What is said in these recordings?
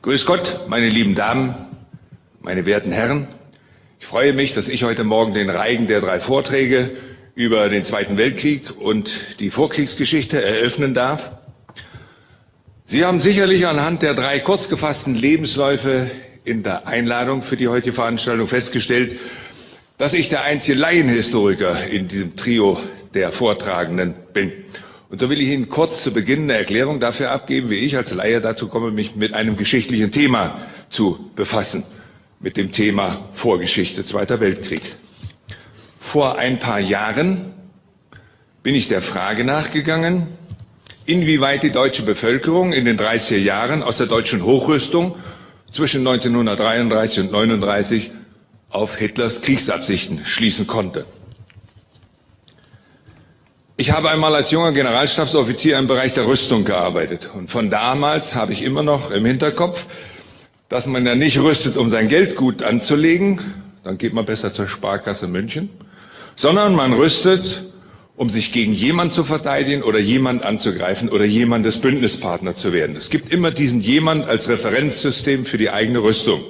Grüß Gott, meine lieben Damen, meine werten Herren. Ich freue mich, dass ich heute Morgen den Reigen der drei Vorträge über den Zweiten Weltkrieg und die Vorkriegsgeschichte eröffnen darf. Sie haben sicherlich anhand der drei kurz gefassten Lebensläufe in der Einladung für die heutige Veranstaltung festgestellt, dass ich der einzige Laienhistoriker in diesem Trio der Vortragenden bin. Und so will ich Ihnen kurz zu Beginn eine Erklärung dafür abgeben, wie ich als Laie dazu komme, mich mit einem geschichtlichen Thema zu befassen, mit dem Thema Vorgeschichte Zweiter Weltkrieg. Vor ein paar Jahren bin ich der Frage nachgegangen, inwieweit die deutsche Bevölkerung in den 30er Jahren aus der deutschen Hochrüstung zwischen 1933 und 1939 auf Hitlers Kriegsabsichten schließen konnte. Ich habe einmal als junger Generalstabsoffizier im Bereich der Rüstung gearbeitet. Und von damals habe ich immer noch im Hinterkopf, dass man ja nicht rüstet, um sein Geld gut anzulegen, dann geht man besser zur Sparkasse München, sondern man rüstet, um sich gegen jemand zu verteidigen oder jemand anzugreifen oder jemandes Bündnispartner zu werden. Es gibt immer diesen jemand als Referenzsystem für die eigene Rüstung.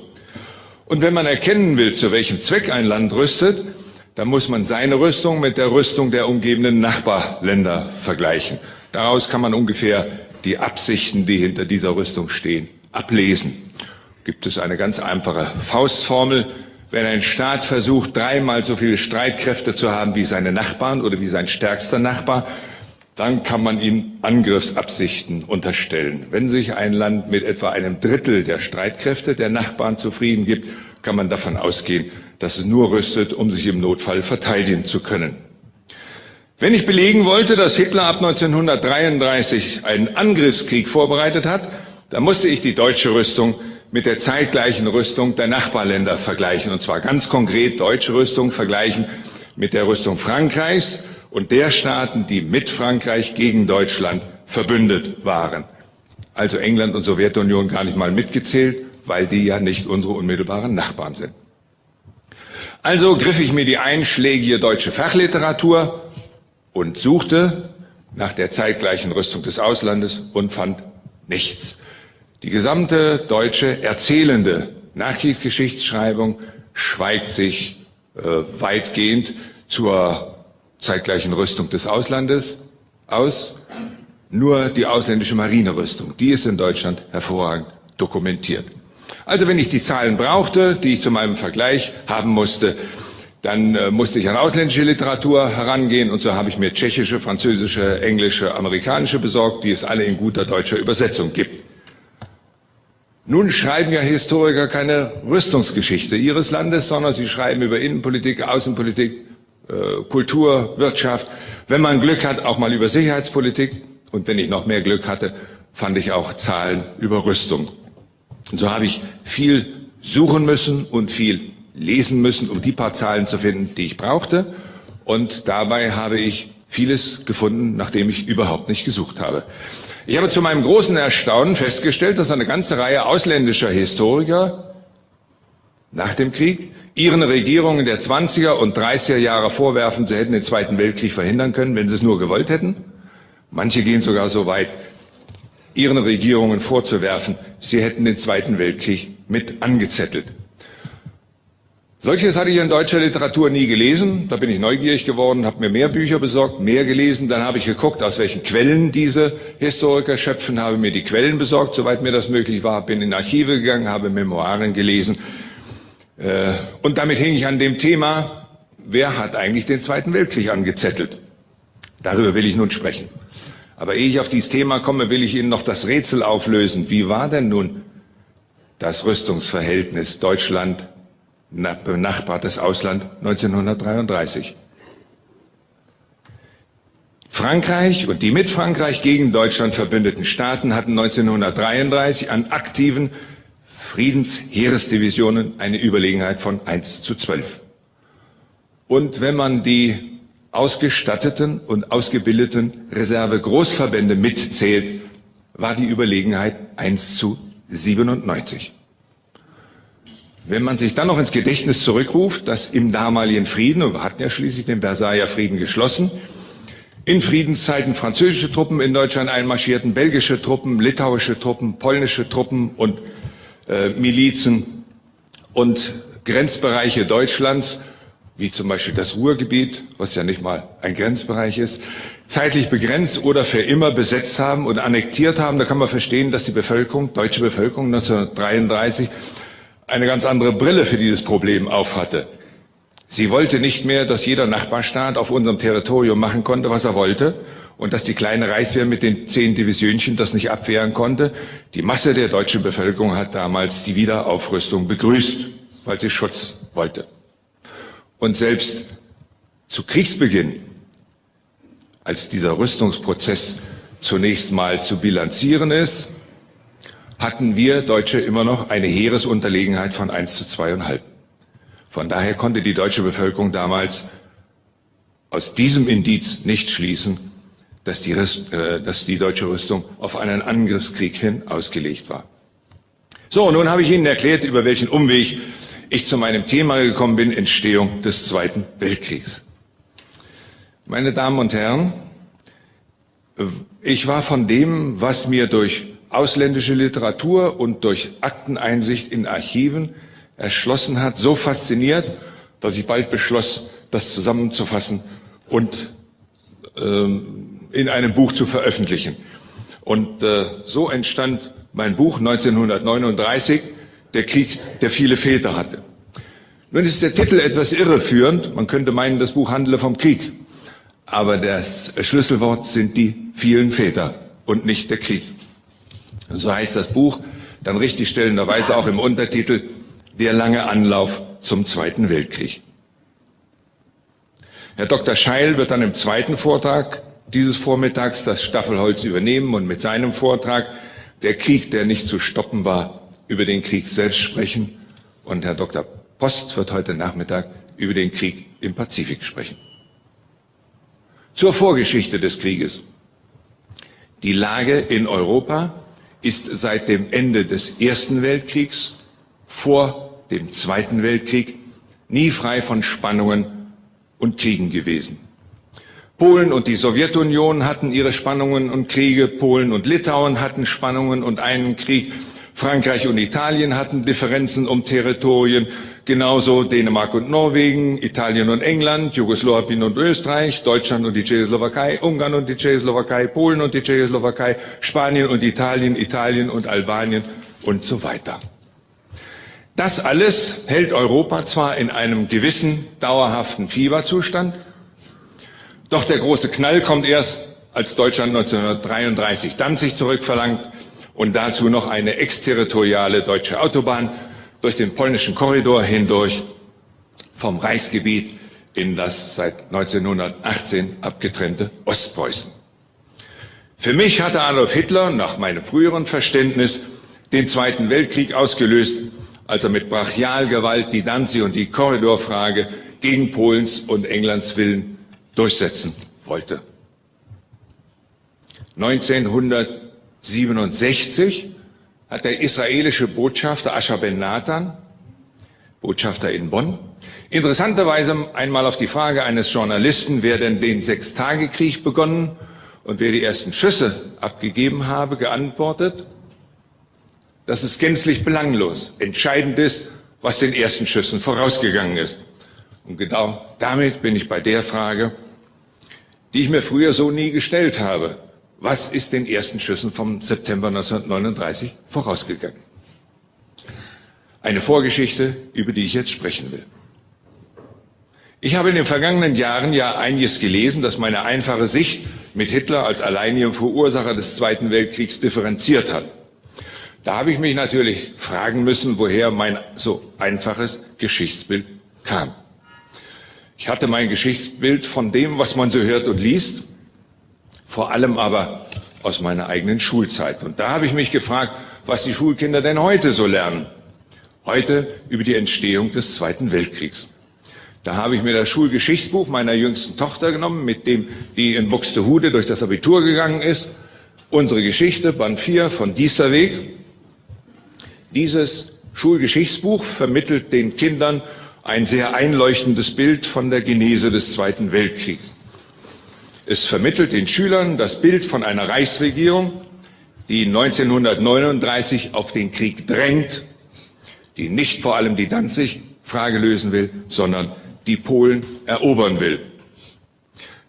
Und wenn man erkennen will, zu welchem Zweck ein Land rüstet, dann muss man seine Rüstung mit der Rüstung der umgebenden Nachbarländer vergleichen. Daraus kann man ungefähr die Absichten, die hinter dieser Rüstung stehen, ablesen. Gibt es eine ganz einfache Faustformel. Wenn ein Staat versucht, dreimal so viele Streitkräfte zu haben wie seine Nachbarn oder wie sein stärkster Nachbar, dann kann man ihm Angriffsabsichten unterstellen. Wenn sich ein Land mit etwa einem Drittel der Streitkräfte der Nachbarn zufrieden gibt, kann man davon ausgehen, dass es nur rüstet, um sich im Notfall verteidigen zu können. Wenn ich belegen wollte, dass Hitler ab 1933 einen Angriffskrieg vorbereitet hat, dann musste ich die deutsche Rüstung mit der zeitgleichen Rüstung der Nachbarländer vergleichen. Und zwar ganz konkret deutsche Rüstung vergleichen mit der Rüstung Frankreichs und der Staaten, die mit Frankreich gegen Deutschland verbündet waren. Also England und Sowjetunion gar nicht mal mitgezählt, weil die ja nicht unsere unmittelbaren Nachbarn sind. Also griff ich mir die einschlägige deutsche Fachliteratur und suchte nach der zeitgleichen Rüstung des Auslandes und fand nichts. Die gesamte deutsche erzählende Nachkriegsgeschichtsschreibung schweigt sich äh, weitgehend zur zeitgleichen Rüstung des Auslandes aus. Nur die ausländische Marinerüstung, die ist in Deutschland hervorragend dokumentiert. Also wenn ich die Zahlen brauchte, die ich zu meinem Vergleich haben musste, dann äh, musste ich an ausländische Literatur herangehen und so habe ich mir tschechische, französische, englische, amerikanische besorgt, die es alle in guter deutscher Übersetzung gibt. Nun schreiben ja Historiker keine Rüstungsgeschichte ihres Landes, sondern sie schreiben über Innenpolitik, Außenpolitik, äh, Kultur, Wirtschaft, wenn man Glück hat, auch mal über Sicherheitspolitik und wenn ich noch mehr Glück hatte, fand ich auch Zahlen über Rüstung. Und so habe ich viel suchen müssen und viel lesen müssen, um die paar Zahlen zu finden, die ich brauchte. Und dabei habe ich vieles gefunden, nachdem ich überhaupt nicht gesucht habe. Ich habe zu meinem großen Erstaunen festgestellt, dass eine ganze Reihe ausländischer Historiker nach dem Krieg ihren Regierungen der 20er und 30er Jahre vorwerfen, sie hätten den Zweiten Weltkrieg verhindern können, wenn sie es nur gewollt hätten. Manche gehen sogar so weit, ihren Regierungen vorzuwerfen, sie hätten den Zweiten Weltkrieg mit angezettelt. Solches hatte ich in deutscher Literatur nie gelesen. Da bin ich neugierig geworden, habe mir mehr Bücher besorgt, mehr gelesen. Dann habe ich geguckt, aus welchen Quellen diese Historiker schöpfen, habe mir die Quellen besorgt, soweit mir das möglich war, bin in Archive gegangen, habe Memoiren gelesen. Äh, und damit hing ich an dem Thema, wer hat eigentlich den Zweiten Weltkrieg angezettelt? Darüber will ich nun sprechen. Aber ehe ich auf dieses Thema komme, will ich Ihnen noch das Rätsel auflösen. Wie war denn nun das Rüstungsverhältnis Deutschland benachbartes Ausland 1933? Frankreich und die mit Frankreich gegen Deutschland verbündeten Staaten hatten 1933 an aktiven Friedensheeresdivisionen eine Überlegenheit von 1 zu 12. Und wenn man die ausgestatteten und ausgebildeten Reserve-Großverbände mitzählt, war die Überlegenheit 1 zu 97. Wenn man sich dann noch ins Gedächtnis zurückruft, dass im damaligen Frieden, und wir hatten ja schließlich den Versailler Frieden geschlossen, in Friedenszeiten französische Truppen in Deutschland einmarschierten, belgische Truppen, litauische Truppen, polnische Truppen und äh, Milizen und Grenzbereiche Deutschlands, wie zum Beispiel das Ruhrgebiet, was ja nicht mal ein Grenzbereich ist, zeitlich begrenzt oder für immer besetzt haben und annektiert haben. Da kann man verstehen, dass die Bevölkerung, deutsche Bevölkerung 1933 eine ganz andere Brille für dieses Problem aufhatte. Sie wollte nicht mehr, dass jeder Nachbarstaat auf unserem Territorium machen konnte, was er wollte, und dass die kleine Reichswehr mit den zehn Divisionchen das nicht abwehren konnte. Die Masse der deutschen Bevölkerung hat damals die Wiederaufrüstung begrüßt, weil sie Schutz wollte. Und selbst zu Kriegsbeginn, als dieser Rüstungsprozess zunächst mal zu bilanzieren ist, hatten wir Deutsche immer noch eine Heeresunterlegenheit von 1 zu zweieinhalb. Von daher konnte die deutsche Bevölkerung damals aus diesem Indiz nicht schließen, dass die, äh, dass die deutsche Rüstung auf einen Angriffskrieg hin ausgelegt war. So, nun habe ich Ihnen erklärt, über welchen Umweg ich zu meinem Thema gekommen bin, Entstehung des Zweiten Weltkriegs. Meine Damen und Herren, ich war von dem, was mir durch ausländische Literatur und durch Akteneinsicht in Archiven erschlossen hat, so fasziniert, dass ich bald beschloss, das zusammenzufassen und ähm, in einem Buch zu veröffentlichen. Und äh, so entstand mein Buch 1939, Der Krieg, der viele Väter hatte. Nun ist der Titel etwas irreführend. Man könnte meinen, das Buch handele vom Krieg. Aber das Schlüsselwort sind die vielen Väter und nicht der Krieg. So heißt das Buch dann richtig stellenderweise auch im Untertitel Der lange Anlauf zum Zweiten Weltkrieg. Herr Dr. Scheil wird dann im zweiten Vortrag dieses Vormittags das Staffelholz übernehmen und mit seinem Vortrag Der Krieg, der nicht zu stoppen war, über den Krieg selbst sprechen. Und Herr Dr. Post wird heute Nachmittag über den Krieg im Pazifik sprechen. Zur Vorgeschichte des Krieges. Die Lage in Europa ist seit dem Ende des Ersten Weltkriegs vor dem Zweiten Weltkrieg nie frei von Spannungen und Kriegen gewesen. Polen und die Sowjetunion hatten ihre Spannungen und Kriege, Polen und Litauen hatten Spannungen und einen Krieg, Frankreich und Italien hatten Differenzen um Territorien, genauso Dänemark und Norwegen, Italien und England, Jugoslawien und Österreich, Deutschland und die Tschechoslowakei, Ungarn und die Tschechoslowakei, Polen und die Tschechoslowakei, Spanien und Italien, Italien und Albanien und so weiter. Das alles hält Europa zwar in einem gewissen dauerhaften Fieberzustand, doch der große Knall kommt erst, als Deutschland 1933 Danzig zurückverlangt und dazu noch eine exterritoriale deutsche Autobahn durch den polnischen Korridor hindurch vom Reichsgebiet in das seit 1918 abgetrennte Ostpreußen. Für mich hatte Adolf Hitler nach meinem früheren Verständnis den Zweiten Weltkrieg ausgelöst, als er mit Brachialgewalt die Danzig- und die Korridorfrage gegen Polens und Englands Willen durchsetzen wollte. 1900 1967 hat der israelische Botschafter Asher Ben Nathan, Botschafter in Bonn, interessanterweise einmal auf die Frage eines Journalisten, wer denn den Sechstagekrieg begonnen und wer die ersten Schüsse abgegeben habe, geantwortet, das ist gänzlich belanglos. Entscheidend ist, was den ersten Schüssen vorausgegangen ist. Und genau damit bin ich bei der Frage, die ich mir früher so nie gestellt habe. Was ist den ersten Schüssen vom September 1939 vorausgegangen? Eine Vorgeschichte, über die ich jetzt sprechen will. Ich habe in den vergangenen Jahren ja einiges gelesen, das meine einfache Sicht mit Hitler als alleinigem Verursacher des Zweiten Weltkriegs differenziert hat. Da habe ich mich natürlich fragen müssen, woher mein so einfaches Geschichtsbild kam. Ich hatte mein Geschichtsbild von dem, was man so hört und liest, vor allem aber aus meiner eigenen Schulzeit. Und da habe ich mich gefragt, was die Schulkinder denn heute so lernen. Heute über die Entstehung des Zweiten Weltkriegs. Da habe ich mir das Schulgeschichtsbuch meiner jüngsten Tochter genommen, mit dem die in Buxtehude durch das Abitur gegangen ist. Unsere Geschichte, Band 4 von Diesterweg. Dieses Schulgeschichtsbuch vermittelt den Kindern ein sehr einleuchtendes Bild von der Genese des Zweiten Weltkriegs. Es vermittelt den Schülern das Bild von einer Reichsregierung, die 1939 auf den Krieg drängt die nicht vor allem die Danzig-Frage lösen will, sondern die Polen erobern will.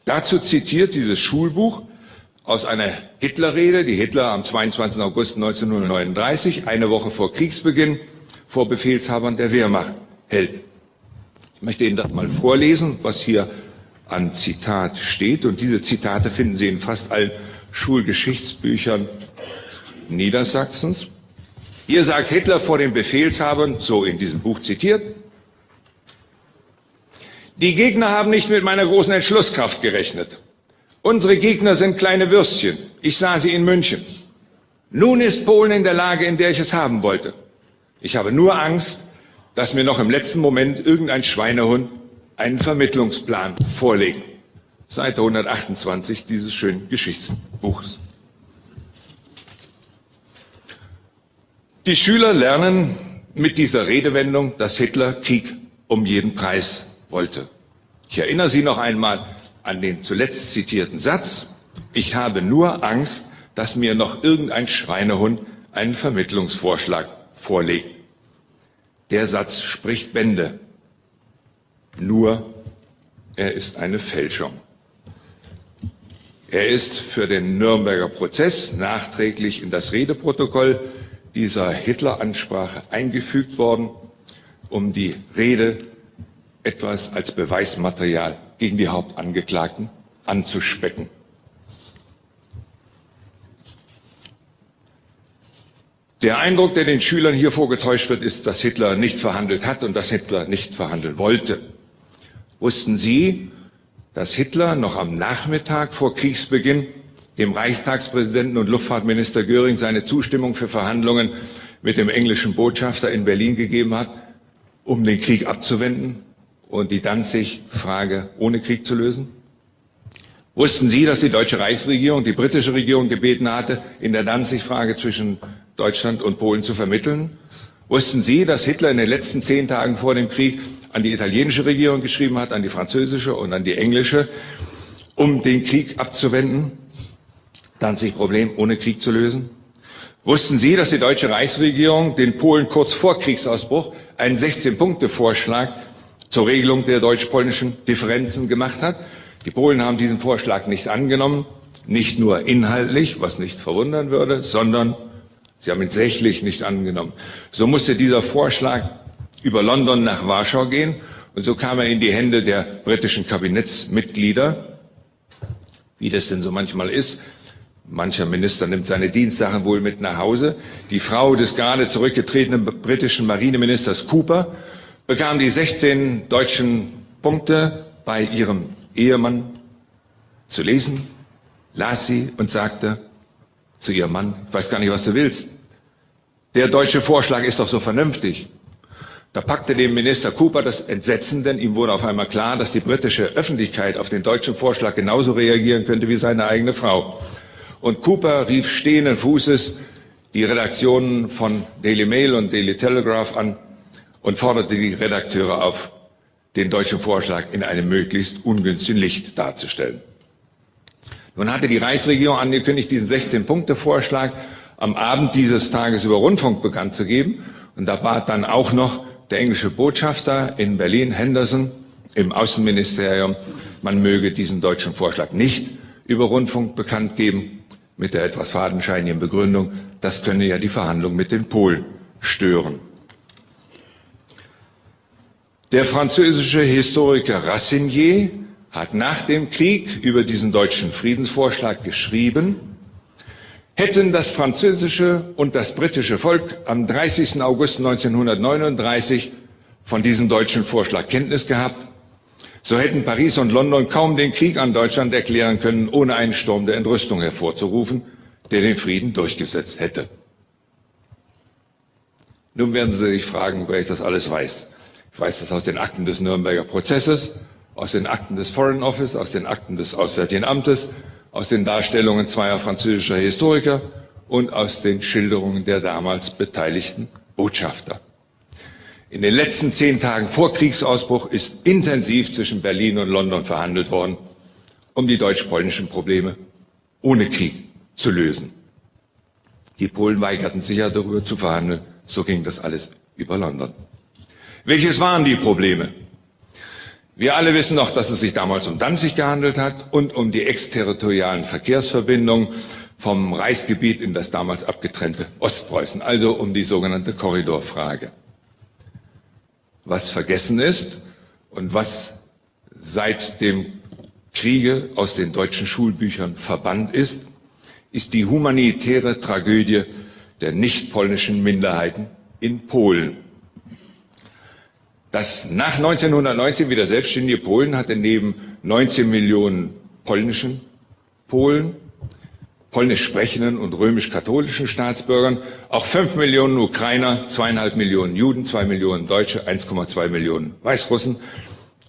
Dazu zitiert dieses Schulbuch aus einer Hitlerrede, die Hitler am 22. August 1939, eine Woche vor Kriegsbeginn, vor Befehlshabern der Wehrmacht hält. Ich möchte Ihnen das mal vorlesen, was hier an Zitat steht. Und diese Zitate finden Sie in fast allen Schulgeschichtsbüchern Niedersachsens. Hier sagt Hitler vor den Befehlshabern, so in diesem Buch zitiert, die Gegner haben nicht mit meiner großen Entschlusskraft gerechnet. Unsere Gegner sind kleine Würstchen. Ich sah sie in München. Nun ist Polen in der Lage, in der ich es haben wollte. Ich habe nur Angst, dass mir noch im letzten Moment irgendein Schweinehund einen Vermittlungsplan vorlegt. Seite 128 dieses schönen Geschichtsbuches. Die Schüler lernen mit dieser Redewendung, dass Hitler Krieg um jeden Preis wollte. Ich erinnere Sie noch einmal an den zuletzt zitierten Satz. Ich habe nur Angst, dass mir noch irgendein Schweinehund einen Vermittlungsvorschlag vorlegt. Der Satz spricht Bände. Nur er ist eine Fälschung. Er ist für den Nürnberger Prozess nachträglich in das Redeprotokoll dieser Hitler-Ansprache eingefügt worden, um die Rede etwas als Beweismaterial gegen die Hauptangeklagten anzuspecken. Der Eindruck, der den Schülern hier vorgetäuscht wird, ist, dass Hitler nichts verhandelt hat und dass Hitler nicht verhandeln wollte. Wussten Sie, dass Hitler noch am Nachmittag vor Kriegsbeginn dem Reichstagspräsidenten und Luftfahrtminister Göring seine Zustimmung für Verhandlungen mit dem englischen Botschafter in Berlin gegeben hat, um den Krieg abzuwenden und die Danzig-Frage ohne Krieg zu lösen? Wussten Sie, dass die deutsche Reichsregierung die britische Regierung gebeten hatte, in der Danzig-Frage zwischen Deutschland und Polen zu vermitteln? Wussten Sie, dass Hitler in den letzten zehn Tagen vor dem Krieg an die italienische Regierung geschrieben hat, an die französische und an die englische, um den Krieg abzuwenden? Danzig-Problem ohne Krieg zu lösen? Wussten Sie, dass die deutsche Reichsregierung den Polen kurz vor Kriegsausbruch einen 16-Punkte-Vorschlag zur Regelung der deutsch-polnischen Differenzen gemacht hat? Die Polen haben diesen Vorschlag nicht angenommen, nicht nur inhaltlich, was nicht verwundern würde, sondern sie haben ihn sächlich nicht angenommen. So musste dieser Vorschlag über London nach Warschau gehen und so kam er in die Hände der britischen Kabinettsmitglieder, wie das denn so manchmal ist. Mancher Minister nimmt seine Dienstsachen wohl mit nach Hause. Die Frau des gerade zurückgetretenen britischen Marineministers Cooper bekam die 16 deutschen Punkte bei ihrem Ehemann zu lesen, las sie und sagte zu ihrem Mann, ich weiß gar nicht, was du willst. Der deutsche Vorschlag ist doch so vernünftig. Da packte dem Minister Cooper das Entsetzen, denn ihm wurde auf einmal klar, dass die britische Öffentlichkeit auf den deutschen Vorschlag genauso reagieren könnte wie seine eigene Frau. Und Cooper rief stehenden Fußes die Redaktionen von Daily Mail und Daily Telegraph an und forderte die Redakteure auf, den deutschen Vorschlag in einem möglichst ungünstigen Licht darzustellen. Nun hatte die Reichsregierung angekündigt, diesen 16-Punkte-Vorschlag am Abend dieses Tages über Rundfunk bekannt zu geben. Und da bat dann auch noch der englische Botschafter in Berlin, Henderson, im Außenministerium, man möge diesen deutschen Vorschlag nicht über Rundfunk bekannt geben, mit der etwas fadenscheinigen Begründung, das könne ja die Verhandlungen mit den Polen stören. Der französische Historiker Rassinier hat nach dem Krieg über diesen deutschen Friedensvorschlag geschrieben, hätten das französische und das britische Volk am 30. August 1939 von diesem deutschen Vorschlag Kenntnis gehabt, so hätten Paris und London kaum den Krieg an Deutschland erklären können, ohne einen Sturm der Entrüstung hervorzurufen, der den Frieden durchgesetzt hätte. Nun werden Sie sich fragen, wer ich das alles weiß. Ich weiß das aus den Akten des Nürnberger Prozesses, aus den Akten des Foreign Office, aus den Akten des Auswärtigen Amtes, aus den Darstellungen zweier französischer Historiker und aus den Schilderungen der damals beteiligten Botschafter. In den letzten zehn Tagen vor Kriegsausbruch ist intensiv zwischen Berlin und London verhandelt worden, um die deutsch-polnischen Probleme ohne Krieg zu lösen. Die Polen weigerten sich ja darüber zu verhandeln. So ging das alles über London. Welches waren die Probleme? Wir alle wissen noch, dass es sich damals um Danzig gehandelt hat und um die exterritorialen Verkehrsverbindungen vom Reichsgebiet in das damals abgetrennte Ostpreußen, also um die sogenannte Korridorfrage. Was vergessen ist und was seit dem Kriege aus den deutschen Schulbüchern verbannt ist, ist die humanitäre Tragödie der nicht-polnischen Minderheiten in Polen. Das nach 1919 wieder selbstständige Polen hatte neben 19 Millionen polnischen Polen, polnisch sprechenden und römisch-katholischen Staatsbürgern auch 5 Millionen Ukrainer, zweieinhalb Millionen Juden, zwei Millionen Deutsche, 1,2 Millionen Weißrussen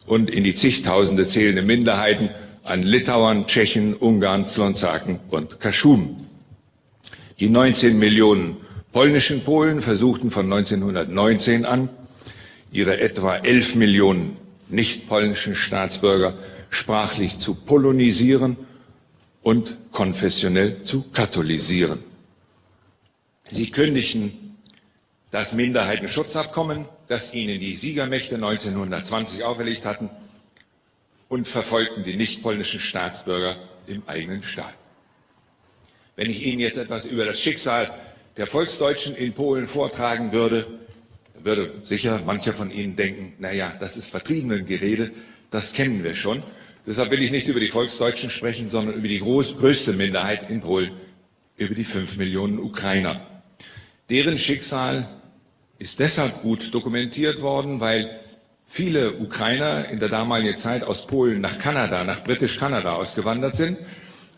und in die zigtausende zählende Minderheiten an Litauern, Tschechen, Ungarn, Slonzaken und Kaschuben. Die 19 Millionen polnischen Polen versuchten von 1919 an ihre etwa 11 Millionen nicht-polnischen Staatsbürger sprachlich zu polonisieren und konfessionell zu katholisieren. Sie kündigten das Minderheitenschutzabkommen, das ihnen die Siegermächte 1920 auferlegt hatten, und verfolgten die nicht-polnischen Staatsbürger im eigenen Staat. Wenn ich Ihnen jetzt etwas über das Schicksal der Volksdeutschen in Polen vortragen würde, würde sicher mancher von Ihnen denken, na ja, das ist Vertriebenengerede, das kennen wir schon. Deshalb will ich nicht über die Volksdeutschen sprechen, sondern über die groß, größte Minderheit in Polen, über die fünf Millionen Ukrainer. Deren Schicksal ist deshalb gut dokumentiert worden, weil viele Ukrainer in der damaligen Zeit aus Polen nach Kanada, nach Britisch-Kanada ausgewandert sind.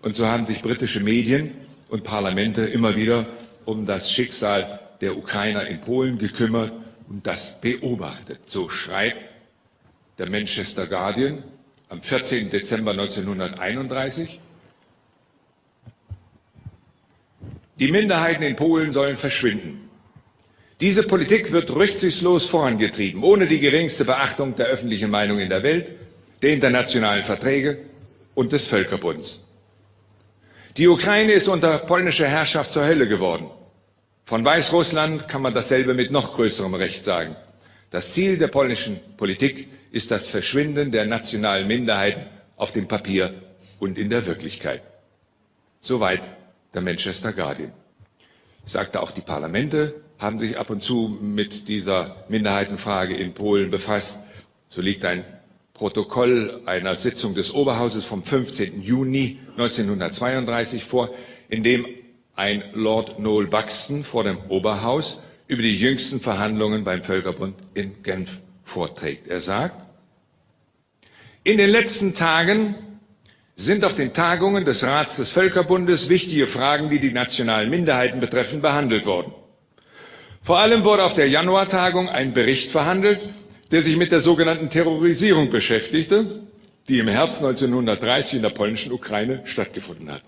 Und so haben sich britische Medien und Parlamente immer wieder um das Schicksal der Ukrainer in Polen gekümmert und das beobachtet. So schreibt der Manchester Guardian am 14. Dezember 1931. Die Minderheiten in Polen sollen verschwinden. Diese Politik wird rücksichtslos vorangetrieben, ohne die geringste Beachtung der öffentlichen Meinung in der Welt, der internationalen Verträge und des Völkerbunds. Die Ukraine ist unter polnischer Herrschaft zur Hölle geworden. Von Weißrussland kann man dasselbe mit noch größerem Recht sagen. Das Ziel der polnischen Politik ist das Verschwinden der nationalen Minderheiten auf dem Papier und in der Wirklichkeit. Soweit der Manchester Guardian. Ich sagte auch, die Parlamente haben sich ab und zu mit dieser Minderheitenfrage in Polen befasst. So liegt ein Protokoll einer Sitzung des Oberhauses vom 15. Juni 1932 vor, in dem ein Lord Noel Buxton vor dem Oberhaus über die jüngsten Verhandlungen beim Völkerbund in Genf vorträgt. Er sagt, in den letzten Tagen sind auf den Tagungen des Rats des Völkerbundes wichtige Fragen, die die nationalen Minderheiten betreffen, behandelt worden. Vor allem wurde auf der Januartagung ein Bericht verhandelt, der sich mit der sogenannten Terrorisierung beschäftigte, die im Herbst 1930 in der polnischen Ukraine stattgefunden hat.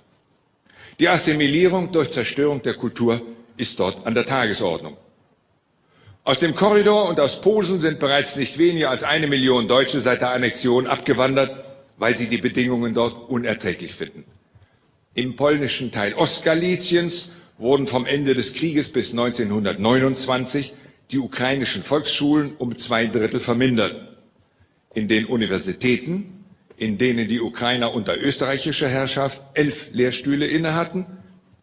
Die Assimilierung durch Zerstörung der Kultur ist dort an der Tagesordnung. Aus dem Korridor und aus Posen sind bereits nicht weniger als eine Million Deutsche seit der Annexion abgewandert, weil sie die Bedingungen dort unerträglich finden. Im polnischen Teil Ostgaliziens wurden vom Ende des Krieges bis 1929 die ukrainischen Volksschulen um zwei Drittel vermindert. In den Universitäten in denen die Ukrainer unter österreichischer Herrschaft elf Lehrstühle innehatten,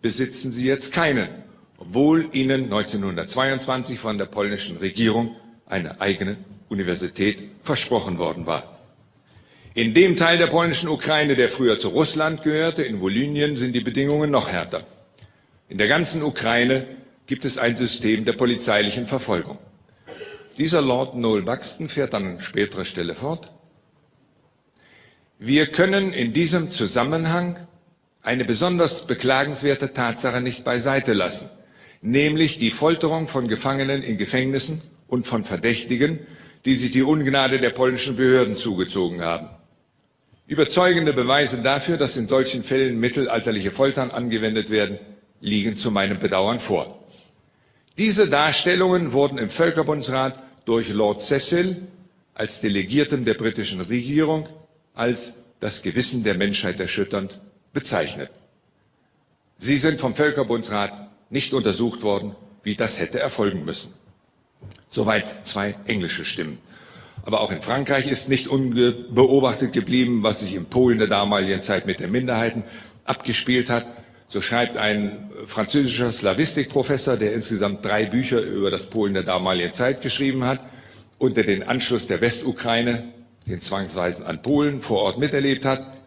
besitzen sie jetzt keinen, obwohl ihnen 1922 von der polnischen Regierung eine eigene Universität versprochen worden war. In dem Teil der polnischen Ukraine, der früher zu Russland gehörte, in Volynien, sind die Bedingungen noch härter. In der ganzen Ukraine gibt es ein System der polizeilichen Verfolgung. Dieser Lord Noel Buxton fährt an späterer Stelle fort. Wir können in diesem Zusammenhang eine besonders beklagenswerte Tatsache nicht beiseite lassen, nämlich die Folterung von Gefangenen in Gefängnissen und von Verdächtigen, die sich die Ungnade der polnischen Behörden zugezogen haben. Überzeugende Beweise dafür, dass in solchen Fällen mittelalterliche Foltern angewendet werden, liegen zu meinem Bedauern vor. Diese Darstellungen wurden im Völkerbundsrat durch Lord Cecil als Delegierten der britischen Regierung als das Gewissen der Menschheit erschütternd bezeichnet. Sie sind vom Völkerbundsrat nicht untersucht worden, wie das hätte erfolgen müssen. Soweit zwei englische Stimmen. Aber auch in Frankreich ist nicht unbeobachtet geblieben, was sich in Polen der damaligen Zeit mit den Minderheiten abgespielt hat. So schreibt ein französischer Slavistikprofessor, der insgesamt drei Bücher über das Polen der damaligen Zeit geschrieben hat, unter den Anschluss der Westukraine, den Zwangsweisen an Polen, vor Ort miterlebt hat.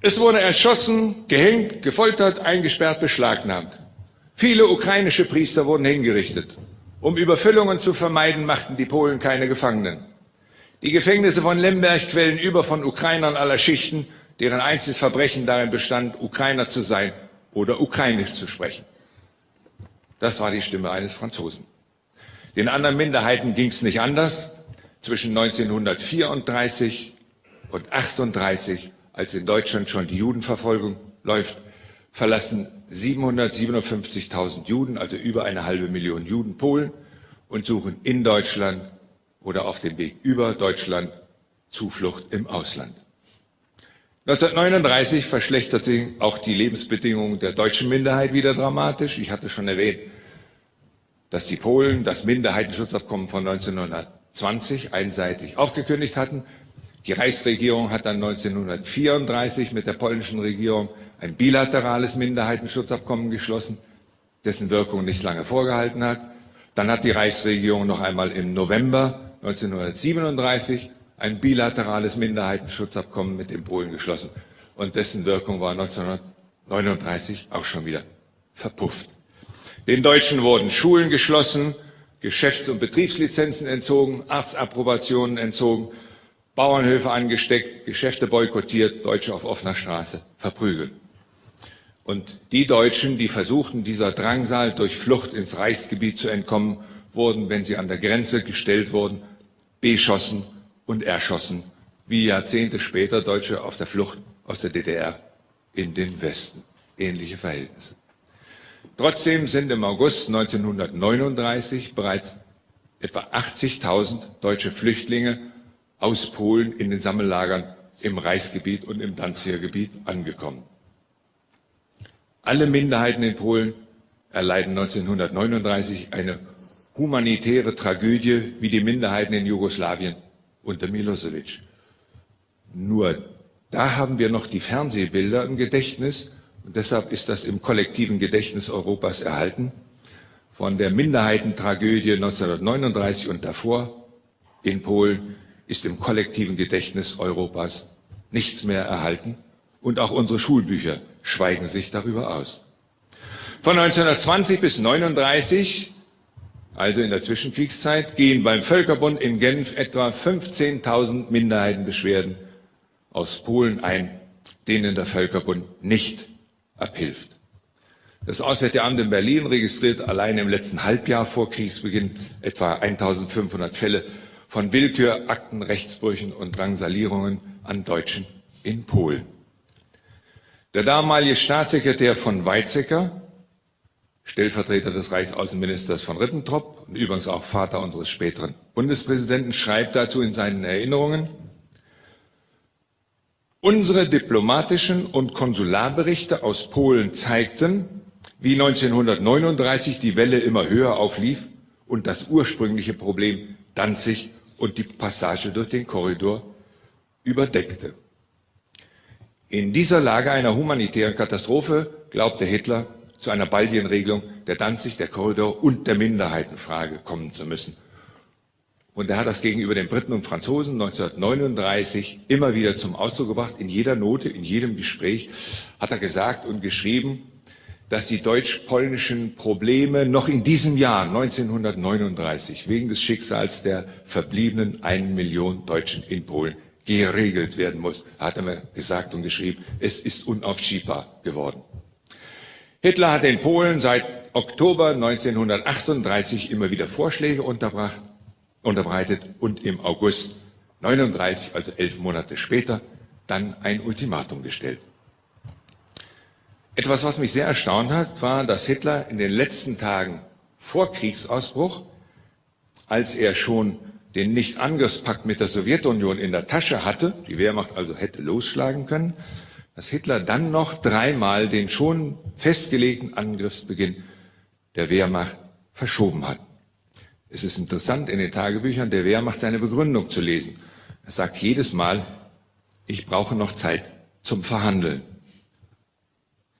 Es wurde erschossen, gehängt, gefoltert, eingesperrt, beschlagnahmt. Viele ukrainische Priester wurden hingerichtet. Um Überfüllungen zu vermeiden, machten die Polen keine Gefangenen. Die Gefängnisse von Lemberg quellen über von Ukrainern aller Schichten, deren einziges Verbrechen darin bestand, Ukrainer zu sein oder Ukrainisch zu sprechen. Das war die Stimme eines Franzosen. Den anderen Minderheiten ging es nicht anders. Zwischen 1934 und 1938, als in Deutschland schon die Judenverfolgung läuft, verlassen 757.000 Juden, also über eine halbe Million Juden, Polen und suchen in Deutschland oder auf dem Weg über Deutschland Zuflucht im Ausland. 1939 verschlechtert sich auch die Lebensbedingungen der deutschen Minderheit wieder dramatisch. Ich hatte schon erwähnt, dass die Polen das Minderheitenschutzabkommen von 1920 einseitig aufgekündigt hatten. Die Reichsregierung hat dann 1934 mit der polnischen Regierung ein bilaterales Minderheitenschutzabkommen geschlossen, dessen Wirkung nicht lange vorgehalten hat. Dann hat die Reichsregierung noch einmal im November 1937 ein bilaterales Minderheitenschutzabkommen mit den Polen geschlossen und dessen Wirkung war 1939 auch schon wieder verpufft. Den Deutschen wurden Schulen geschlossen, Geschäfts- und Betriebslizenzen entzogen, Arztapprobationen entzogen, Bauernhöfe angesteckt, Geschäfte boykottiert, Deutsche auf offener Straße verprügelt. Und die Deutschen, die versuchten, dieser Drangsal durch Flucht ins Reichsgebiet zu entkommen, wurden, wenn sie an der Grenze gestellt wurden, beschossen und erschossen, wie Jahrzehnte später Deutsche auf der Flucht aus der DDR in den Westen. Ähnliche Verhältnisse. Trotzdem sind im August 1939 bereits etwa 80.000 deutsche Flüchtlinge aus Polen in den Sammellagern im Reichsgebiet und im Danziger Gebiet angekommen. Alle Minderheiten in Polen erleiden 1939 eine humanitäre Tragödie wie die Minderheiten in Jugoslawien unter Milosevic. Nur da haben wir noch die Fernsehbilder im Gedächtnis und deshalb ist das im kollektiven Gedächtnis Europas erhalten. Von der Minderheitentragödie 1939 und davor in Polen ist im kollektiven Gedächtnis Europas nichts mehr erhalten und auch unsere Schulbücher schweigen sich darüber aus. Von 1920 bis 1939, also in der Zwischenkriegszeit, gehen beim Völkerbund in Genf etwa 15.000 Minderheitenbeschwerden aus Polen ein, denen der Völkerbund nicht abhilft. Das Auswärtige Amt in Berlin registriert allein im letzten Halbjahr vor Kriegsbeginn etwa 1500 Fälle von Willkür, Akten, Rechtsbrüchen und Drangsalierungen an Deutschen in Polen. Der damalige Staatssekretär von Weizsäcker, Stellvertreter des Reichsaußenministers von Ribbentrop und übrigens auch Vater unseres späteren Bundespräsidenten, schreibt dazu in seinen Erinnerungen, Unsere diplomatischen und Konsularberichte aus Polen zeigten, wie 1939 die Welle immer höher auflief und das ursprüngliche Problem Danzig und die Passage durch den Korridor überdeckte. In dieser Lage einer humanitären Katastrophe glaubte Hitler, zu einer baldigen Regelung der Danzig, der Korridor und der Minderheitenfrage kommen zu müssen. Und er hat das gegenüber den Briten und Franzosen 1939 immer wieder zum Ausdruck gebracht. In jeder Note, in jedem Gespräch hat er gesagt und geschrieben, dass die deutsch-polnischen Probleme noch in diesem Jahr 1939 wegen des Schicksals der verbliebenen einen Million Deutschen in Polen geregelt werden muss. Er hat einmal gesagt und geschrieben, es ist unaufschiebbar geworden. Hitler hat in Polen seit Oktober 1938 immer wieder Vorschläge unterbracht, unterbreitet und im August 39, also elf Monate später, dann ein Ultimatum gestellt. Etwas, was mich sehr erstaunt hat, war, dass Hitler in den letzten Tagen vor Kriegsausbruch, als er schon den Nicht-Angriffspakt mit der Sowjetunion in der Tasche hatte, die Wehrmacht also hätte losschlagen können, dass Hitler dann noch dreimal den schon festgelegten Angriffsbeginn der Wehrmacht verschoben hat. Es ist interessant, in den Tagebüchern der Wehrmacht seine Begründung zu lesen. Er sagt jedes Mal, ich brauche noch Zeit zum Verhandeln.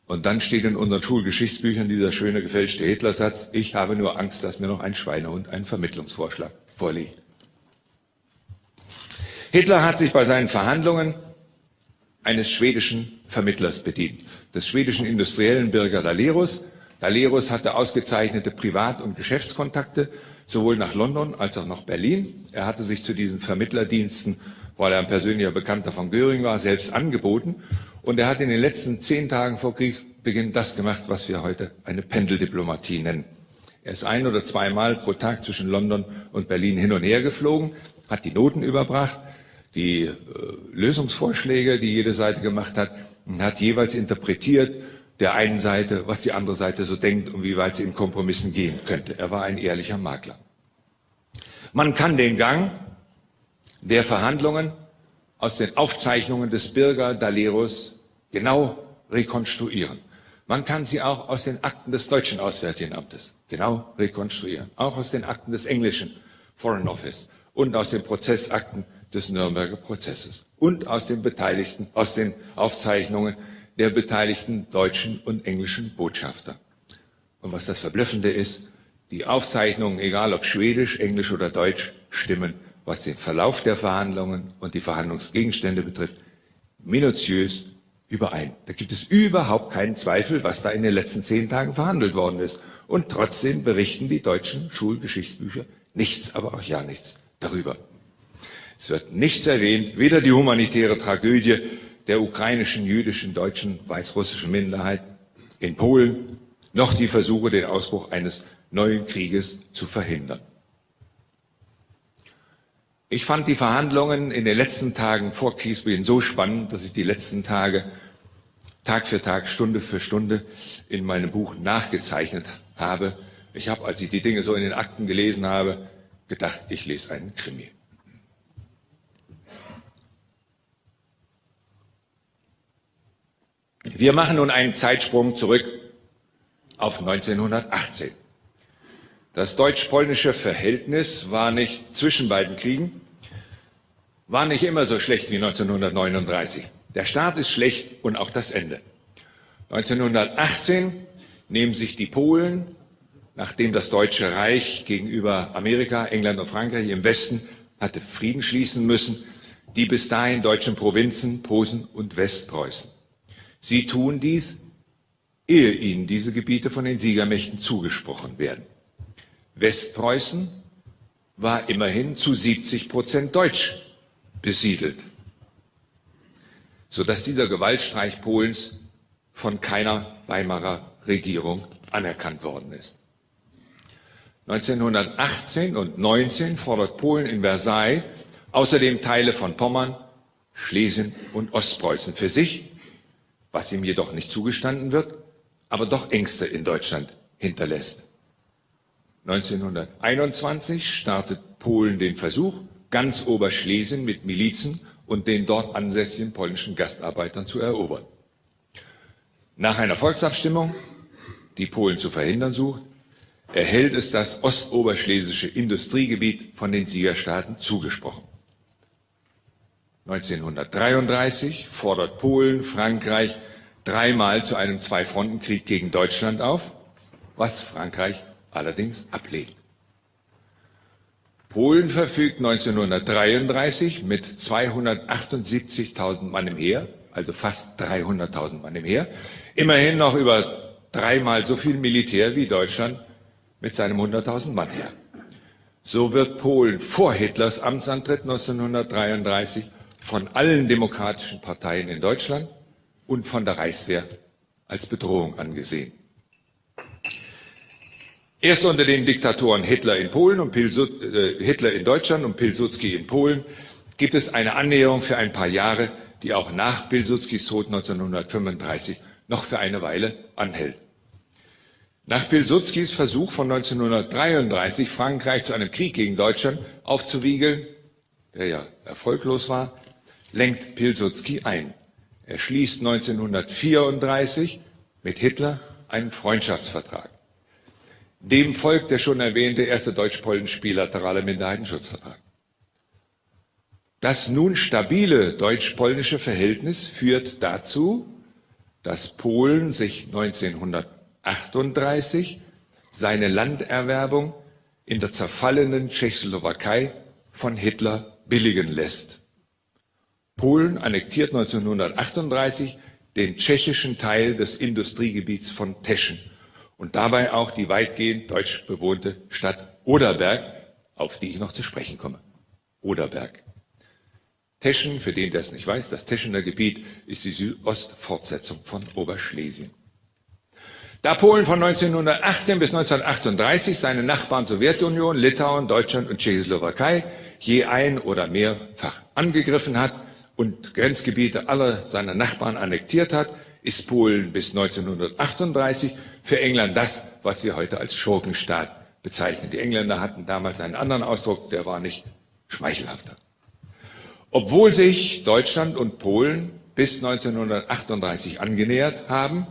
Und dann steht in unseren Schulgeschichtsbüchern dieser schöne gefälschte Hitlersatz, ich habe nur Angst, dass mir noch ein Schweinehund einen Vermittlungsvorschlag vorliegt. Hitler hat sich bei seinen Verhandlungen eines schwedischen Vermittlers bedient, des schwedischen industriellen Birger Dalerus. Dalerus hatte ausgezeichnete Privat- und Geschäftskontakte sowohl nach London als auch nach Berlin. Er hatte sich zu diesen Vermittlerdiensten, weil er ein persönlicher Bekannter von Göring war, selbst angeboten und er hat in den letzten zehn Tagen vor Kriegsbeginn das gemacht, was wir heute eine Pendeldiplomatie nennen. Er ist ein oder zweimal pro Tag zwischen London und Berlin hin und her geflogen, hat die Noten überbracht, die äh, Lösungsvorschläge, die jede Seite gemacht hat, und hat jeweils interpretiert der einen Seite, was die andere Seite so denkt und wie weit sie in Kompromissen gehen könnte. Er war ein ehrlicher Makler. Man kann den Gang der Verhandlungen aus den Aufzeichnungen des Bürger Daleros genau rekonstruieren. Man kann sie auch aus den Akten des deutschen Auswärtigen Amtes genau rekonstruieren, auch aus den Akten des englischen Foreign Office und aus den Prozessakten des Nürnberger Prozesses und aus den Beteiligten, aus den Aufzeichnungen der beteiligten deutschen und englischen Botschafter. Und was das Verblüffende ist, die Aufzeichnungen, egal ob Schwedisch, Englisch oder Deutsch, stimmen was den Verlauf der Verhandlungen und die Verhandlungsgegenstände betrifft, minutiös überein. Da gibt es überhaupt keinen Zweifel, was da in den letzten zehn Tagen verhandelt worden ist. Und trotzdem berichten die deutschen Schulgeschichtsbücher nichts, aber auch ja nichts darüber. Es wird nichts erwähnt, weder die humanitäre Tragödie der ukrainischen, jüdischen, deutschen, weißrussischen Minderheit in Polen, noch die Versuche, den Ausbruch eines neuen Krieges zu verhindern. Ich fand die Verhandlungen in den letzten Tagen vor Kriegsbeginn so spannend, dass ich die letzten Tage Tag für Tag, Stunde für Stunde in meinem Buch nachgezeichnet habe. Ich habe, als ich die Dinge so in den Akten gelesen habe, gedacht, ich lese einen Krimi. Wir machen nun einen Zeitsprung zurück auf 1918. Das deutsch-polnische Verhältnis war nicht zwischen beiden Kriegen, war nicht immer so schlecht wie 1939. Der Start ist schlecht und auch das Ende. 1918 nehmen sich die Polen, nachdem das Deutsche Reich gegenüber Amerika, England und Frankreich im Westen hatte Frieden schließen müssen, die bis dahin deutschen Provinzen Posen und Westpreußen. Sie tun dies, ehe ihnen diese Gebiete von den Siegermächten zugesprochen werden. Westpreußen war immerhin zu 70 Prozent deutsch besiedelt, sodass dieser Gewaltstreich Polens von keiner Weimarer Regierung anerkannt worden ist. 1918 und 19 fordert Polen in Versailles außerdem Teile von Pommern, Schlesien und Ostpreußen für sich, was ihm jedoch nicht zugestanden wird, aber doch Ängste in Deutschland hinterlässt. 1921 startet Polen den Versuch, ganz Oberschlesien mit Milizen und den dort ansässigen polnischen Gastarbeitern zu erobern. Nach einer Volksabstimmung, die Polen zu verhindern sucht, erhält es das ostoberschlesische Industriegebiet von den Siegerstaaten zugesprochen. 1933 fordert Polen Frankreich dreimal zu einem Zwei-Fronten-Krieg gegen Deutschland auf, was Frankreich allerdings ablehnt. Polen verfügt 1933 mit 278.000 Mann im Heer, also fast 300.000 Mann im Heer, immerhin noch über dreimal so viel Militär wie Deutschland mit seinem 100.000 Mann Heer. So wird Polen vor Hitlers Amtsantritt 1933 von allen demokratischen Parteien in Deutschland und von der Reichswehr als Bedrohung angesehen. Erst unter den Diktatoren Hitler in Polen und Pilsud äh, Hitler in Deutschland und Pilsudski in Polen gibt es eine Annäherung für ein paar Jahre, die auch nach Pilsudskis Tod 1935 noch für eine Weile anhält. Nach Pilsudskis Versuch von 1933, Frankreich zu einem Krieg gegen Deutschland aufzuwiegeln, der ja erfolglos war, lenkt Pilsudski ein. Er schließt 1934 mit Hitler einen Freundschaftsvertrag. Dem folgt der schon erwähnte erste deutsch-polnische bilaterale Minderheitenschutzvertrag. Das nun stabile deutsch-polnische Verhältnis führt dazu, dass Polen sich 1938 seine Landerwerbung in der zerfallenen Tschechoslowakei von Hitler billigen lässt. Polen annektiert 1938 den tschechischen Teil des Industriegebiets von Teschen und dabei auch die weitgehend deutsch bewohnte Stadt Oderberg, auf die ich noch zu sprechen komme. Oderberg. Teschen, für den, der es nicht weiß, das Teschener Gebiet ist die Südostfortsetzung von Oberschlesien. Da Polen von 1918 bis 1938 seine Nachbarn Sowjetunion, Litauen, Deutschland und Tschechoslowakei je ein oder mehrfach angegriffen hat und Grenzgebiete aller seiner Nachbarn annektiert hat, ist Polen bis 1938 für England das, was wir heute als Schurkenstaat bezeichnen. Die Engländer hatten damals einen anderen Ausdruck, der war nicht schmeichelhafter. Obwohl sich Deutschland und Polen bis 1938 angenähert haben,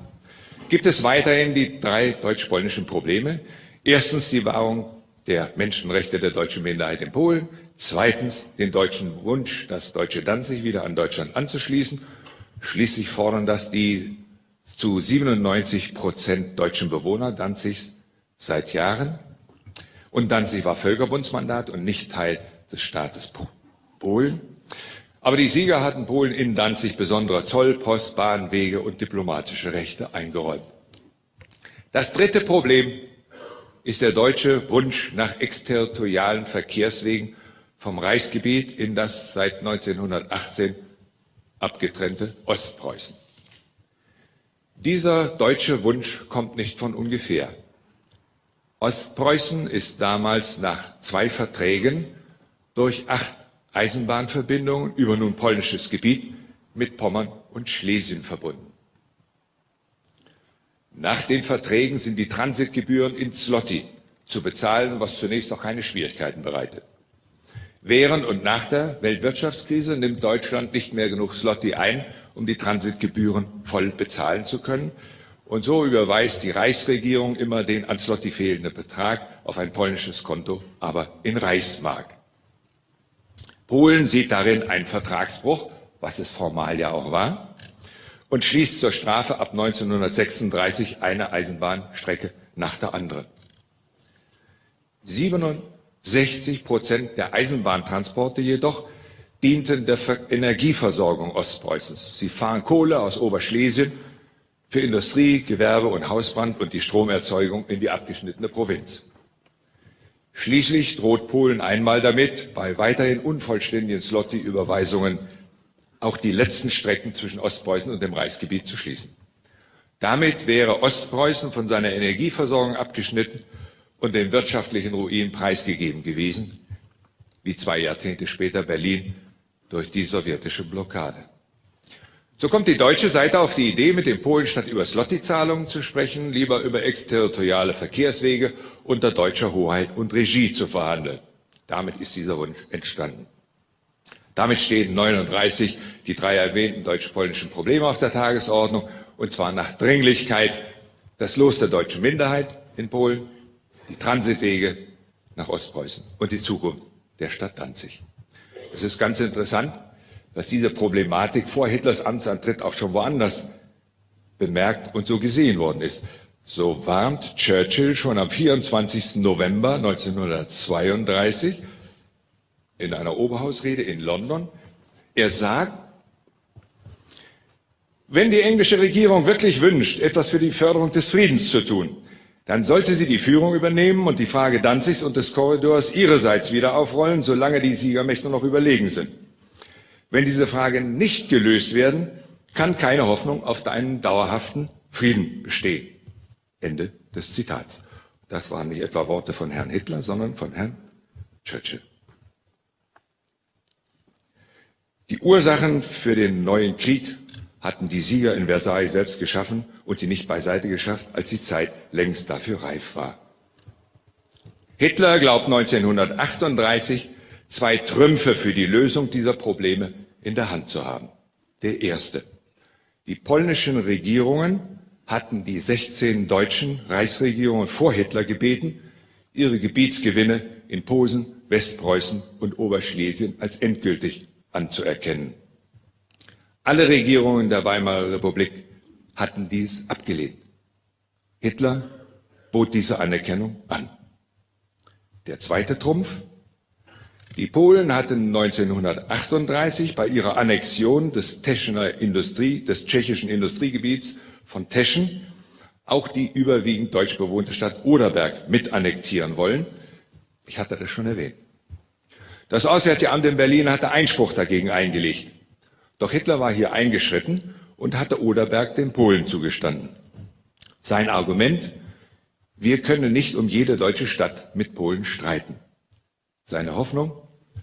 gibt es weiterhin die drei deutsch-polnischen Probleme. Erstens die Wahrung der Menschenrechte der deutschen Minderheit in Polen. Zweitens den deutschen Wunsch, das deutsche Danzig wieder an Deutschland anzuschließen. Schließlich fordern das die zu 97 Prozent deutschen Bewohner Danzigs seit Jahren. Und Danzig war Völkerbundsmandat und nicht Teil des Staates Polen. Aber die Sieger hatten Polen in Danzig besondere Zoll, Post, Bahn, Wege und diplomatische Rechte eingeräumt. Das dritte Problem ist der deutsche Wunsch nach exterritorialen Verkehrswegen vom Reichsgebiet in das seit 1918 abgetrennte Ostpreußen. Dieser deutsche Wunsch kommt nicht von ungefähr. Ostpreußen ist damals nach zwei Verträgen durch acht Eisenbahnverbindungen über nun polnisches Gebiet mit Pommern und Schlesien verbunden. Nach den Verträgen sind die Transitgebühren in Zloty zu bezahlen, was zunächst auch keine Schwierigkeiten bereitet. Während und nach der Weltwirtschaftskrise nimmt Deutschland nicht mehr genug Zloty ein, um die Transitgebühren voll bezahlen zu können. Und so überweist die Reichsregierung immer den an Zloty fehlenden Betrag auf ein polnisches Konto, aber in Reichsmark. Polen sieht darin einen Vertragsbruch, was es formal ja auch war, und schließt zur Strafe ab 1936 eine Eisenbahnstrecke nach der anderen. 67 Prozent der Eisenbahntransporte jedoch dienten der Energieversorgung Ostpreußens. Sie fahren Kohle aus Oberschlesien für Industrie, Gewerbe und Hausbrand und die Stromerzeugung in die abgeschnittene Provinz. Schließlich droht Polen einmal damit, bei weiterhin unvollständigen Slotty-Überweisungen auch die letzten Strecken zwischen Ostpreußen und dem Reichsgebiet zu schließen. Damit wäre Ostpreußen von seiner Energieversorgung abgeschnitten und dem wirtschaftlichen Ruin preisgegeben gewesen, wie zwei Jahrzehnte später Berlin durch die sowjetische Blockade. So kommt die deutsche Seite auf die Idee, mit den Polen statt über Slotty-Zahlungen zu sprechen, lieber über exterritoriale Verkehrswege unter deutscher Hoheit und Regie zu verhandeln. Damit ist dieser Wunsch entstanden. Damit stehen 39 die drei erwähnten deutsch-polnischen Probleme auf der Tagesordnung, und zwar nach Dringlichkeit das Los der deutschen Minderheit in Polen, die Transitwege nach Ostpreußen und die Zukunft der Stadt Danzig. Es ist ganz interessant, dass diese Problematik vor Hitlers Amtsantritt auch schon woanders bemerkt und so gesehen worden ist. So warnt Churchill schon am 24. November 1932 in einer Oberhausrede in London. Er sagt, wenn die englische Regierung wirklich wünscht, etwas für die Förderung des Friedens zu tun, dann sollte sie die Führung übernehmen und die Frage Danzigs und des Korridors ihrerseits wieder aufrollen, solange die Siegermächte noch überlegen sind. Wenn diese Fragen nicht gelöst werden, kann keine Hoffnung auf einen dauerhaften Frieden bestehen. Ende des Zitats. Das waren nicht etwa Worte von Herrn Hitler, sondern von Herrn Churchill. Die Ursachen für den neuen Krieg hatten die Sieger in Versailles selbst geschaffen und sie nicht beiseite geschafft, als die Zeit längst dafür reif war. Hitler glaubt 1938, zwei Trümpfe für die Lösung dieser Probleme in der Hand zu haben. Der erste. Die polnischen Regierungen hatten die 16 deutschen Reichsregierungen vor Hitler gebeten, ihre Gebietsgewinne in Posen, Westpreußen und Oberschlesien als endgültig anzuerkennen. Alle Regierungen der Weimarer Republik hatten dies abgelehnt. Hitler bot diese Anerkennung an. Der zweite Trumpf. Die Polen hatten 1938 bei ihrer Annexion des, Teschener Industrie, des tschechischen Industriegebiets von Teschen auch die überwiegend deutsch bewohnte Stadt Oderberg mit annektieren wollen. Ich hatte das schon erwähnt. Das Auswärtige Amt in Berlin hatte Einspruch dagegen eingelegt. Doch Hitler war hier eingeschritten und hatte Oderberg den Polen zugestanden. Sein Argument, wir können nicht um jede deutsche Stadt mit Polen streiten. Seine Hoffnung,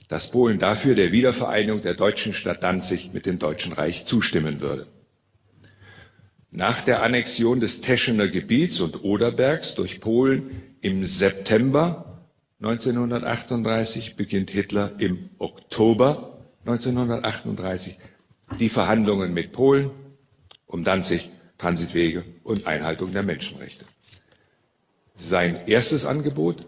dass Polen dafür der Wiedervereinigung der deutschen Stadt Danzig mit dem Deutschen Reich zustimmen würde. Nach der Annexion des Teschener Gebiets und Oderbergs durch Polen im September 1938 beginnt Hitler im Oktober 1938 die Verhandlungen mit Polen um Danzig, Transitwege und Einhaltung der Menschenrechte. Sein erstes Angebot,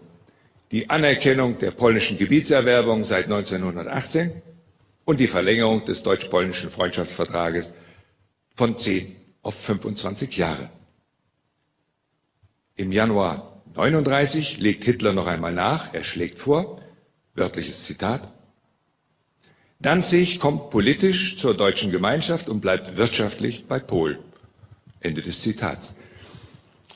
die Anerkennung der polnischen Gebietserwerbung seit 1918 und die Verlängerung des deutsch-polnischen Freundschaftsvertrages von 10 auf 25 Jahre. Im Januar 39 legt Hitler noch einmal nach, er schlägt vor, wörtliches Zitat, Danzig kommt politisch zur deutschen Gemeinschaft und bleibt wirtschaftlich bei Polen. Ende des Zitats.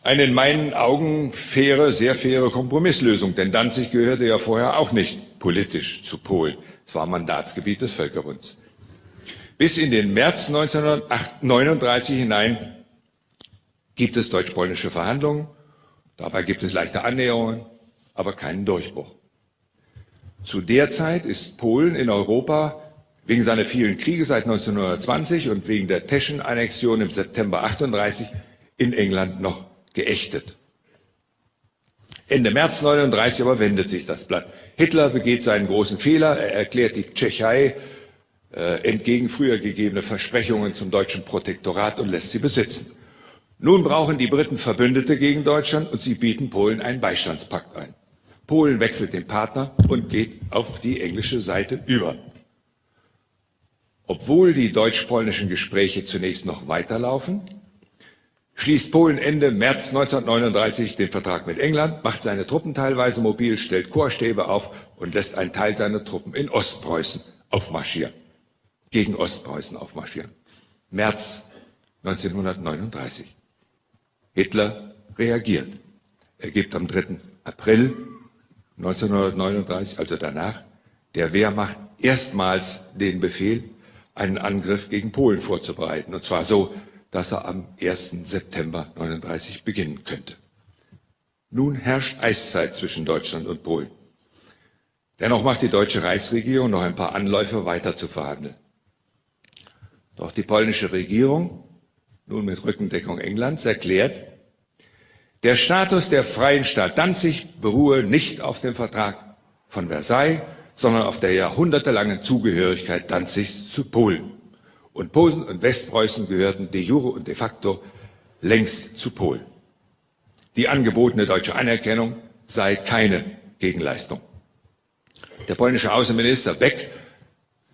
Eine in meinen Augen faire, sehr faire Kompromisslösung, denn Danzig gehörte ja vorher auch nicht politisch zu Polen. Es war Mandatsgebiet des Völkerbunds. Bis in den März 1939 hinein gibt es deutsch-polnische Verhandlungen. Dabei gibt es leichte Annäherungen, aber keinen Durchbruch. Zu der Zeit ist Polen in Europa wegen seiner vielen Kriege seit 1920 und wegen der Teschen-Annexion im September 38 in England noch geächtet. Ende März 39 aber wendet sich das Blatt. Hitler begeht seinen großen Fehler. Er erklärt die Tschechei äh, entgegen früher gegebene Versprechungen zum deutschen Protektorat und lässt sie besitzen. Nun brauchen die Briten Verbündete gegen Deutschland und sie bieten Polen einen Beistandspakt ein. Polen wechselt den Partner und geht auf die englische Seite über. Obwohl die deutsch-polnischen Gespräche zunächst noch weiterlaufen, schließt Polen Ende März 1939 den Vertrag mit England, macht seine Truppen teilweise mobil, stellt Chorstäbe auf und lässt einen Teil seiner Truppen in Ostpreußen aufmarschieren, gegen Ostpreußen aufmarschieren. März 1939. Hitler reagiert. Er gibt am 3. April 1939, also danach, der Wehrmacht erstmals den Befehl, einen Angriff gegen Polen vorzubereiten. Und zwar so, dass er am 1. September 1939 beginnen könnte. Nun herrscht Eiszeit zwischen Deutschland und Polen. Dennoch macht die deutsche Reichsregierung noch ein paar Anläufe weiter zu verhandeln. Doch die polnische Regierung, nun mit Rückendeckung Englands, erklärt, der Status der freien Stadt Danzig beruhe nicht auf dem Vertrag von Versailles, sondern auf der jahrhundertelangen Zugehörigkeit Danzigs zu Polen. Und Posen und Westpreußen gehörten de jure und de facto längst zu Polen. Die angebotene deutsche Anerkennung sei keine Gegenleistung. Der polnische Außenminister Beck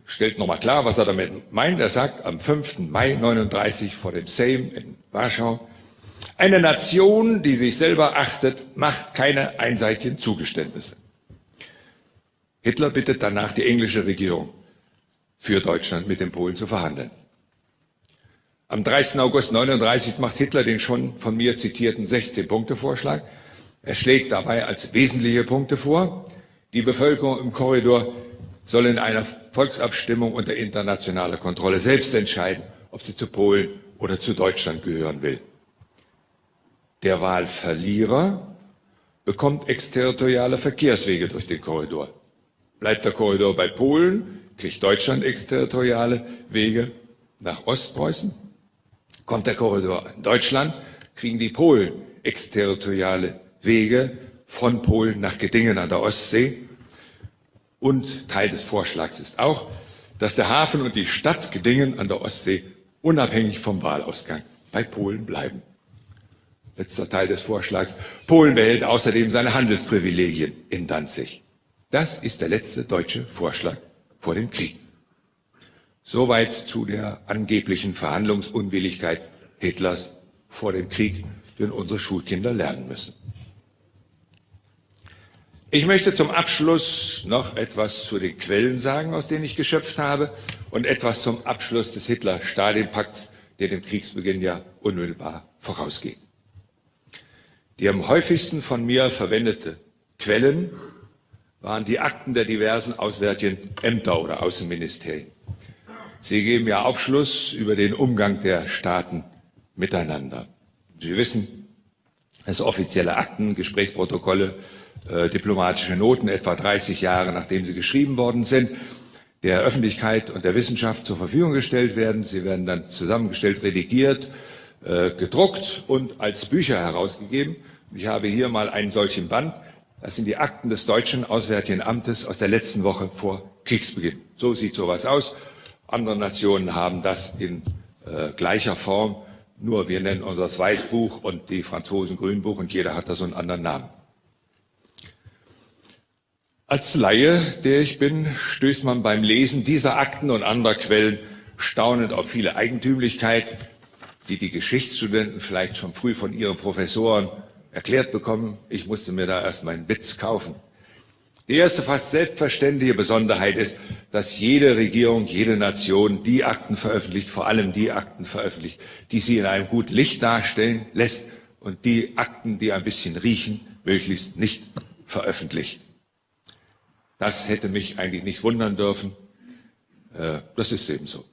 stellt nochmal klar, was er damit meint. Er sagt am 5. Mai 39 vor dem Sejm in Warschau, eine Nation, die sich selber achtet, macht keine einseitigen Zugeständnisse. Hitler bittet danach die englische Regierung, für Deutschland mit den Polen zu verhandeln. Am 30. August 39 macht Hitler den schon von mir zitierten 16-Punkte-Vorschlag. Er schlägt dabei als wesentliche Punkte vor, die Bevölkerung im Korridor soll in einer Volksabstimmung unter internationaler Kontrolle selbst entscheiden, ob sie zu Polen oder zu Deutschland gehören will. Der Wahlverlierer bekommt exterritoriale Verkehrswege durch den Korridor. Bleibt der Korridor bei Polen, kriegt Deutschland exterritoriale Wege nach Ostpreußen. Kommt der Korridor in Deutschland, kriegen die Polen exterritoriale Wege von Polen nach Gedingen an der Ostsee. Und Teil des Vorschlags ist auch, dass der Hafen und die Stadt Gedingen an der Ostsee unabhängig vom Wahlausgang bei Polen bleiben. Letzter Teil des Vorschlags, Polen behält außerdem seine Handelsprivilegien in Danzig. Das ist der letzte deutsche Vorschlag vor dem Krieg. Soweit zu der angeblichen Verhandlungsunwilligkeit Hitlers vor dem Krieg, den unsere Schulkinder lernen müssen. Ich möchte zum Abschluss noch etwas zu den Quellen sagen, aus denen ich geschöpft habe, und etwas zum Abschluss des Hitler-Stalin-Pakts, der dem Kriegsbeginn ja unmittelbar vorausging. Die am häufigsten von mir verwendete Quellen waren die Akten der diversen auswärtigen Ämter oder Außenministerien. Sie geben ja Aufschluss über den Umgang der Staaten miteinander. Sie wissen, dass offizielle Akten, Gesprächsprotokolle, äh, diplomatische Noten etwa 30 Jahre nachdem sie geschrieben worden sind, der Öffentlichkeit und der Wissenschaft zur Verfügung gestellt werden. Sie werden dann zusammengestellt, redigiert, äh, gedruckt und als Bücher herausgegeben. Ich habe hier mal einen solchen Band. Das sind die Akten des deutschen Auswärtigen Amtes aus der letzten Woche vor Kriegsbeginn. So sieht sowas aus. Andere Nationen haben das in äh, gleicher Form, nur wir nennen unseres Weißbuch und die Franzosen Grünbuch und jeder hat da so einen anderen Namen. Als Laie, der ich bin, stößt man beim Lesen dieser Akten und anderer Quellen staunend auf viele Eigentümlichkeit, die die Geschichtsstudenten vielleicht schon früh von ihren Professoren erklärt bekommen. Ich musste mir da erst meinen Witz kaufen. Die erste fast selbstverständliche Besonderheit ist, dass jede Regierung, jede Nation die Akten veröffentlicht, vor allem die Akten veröffentlicht, die sie in einem guten Licht darstellen lässt und die Akten, die ein bisschen riechen, möglichst nicht veröffentlicht. Das hätte mich eigentlich nicht wundern dürfen. Äh, das ist eben so.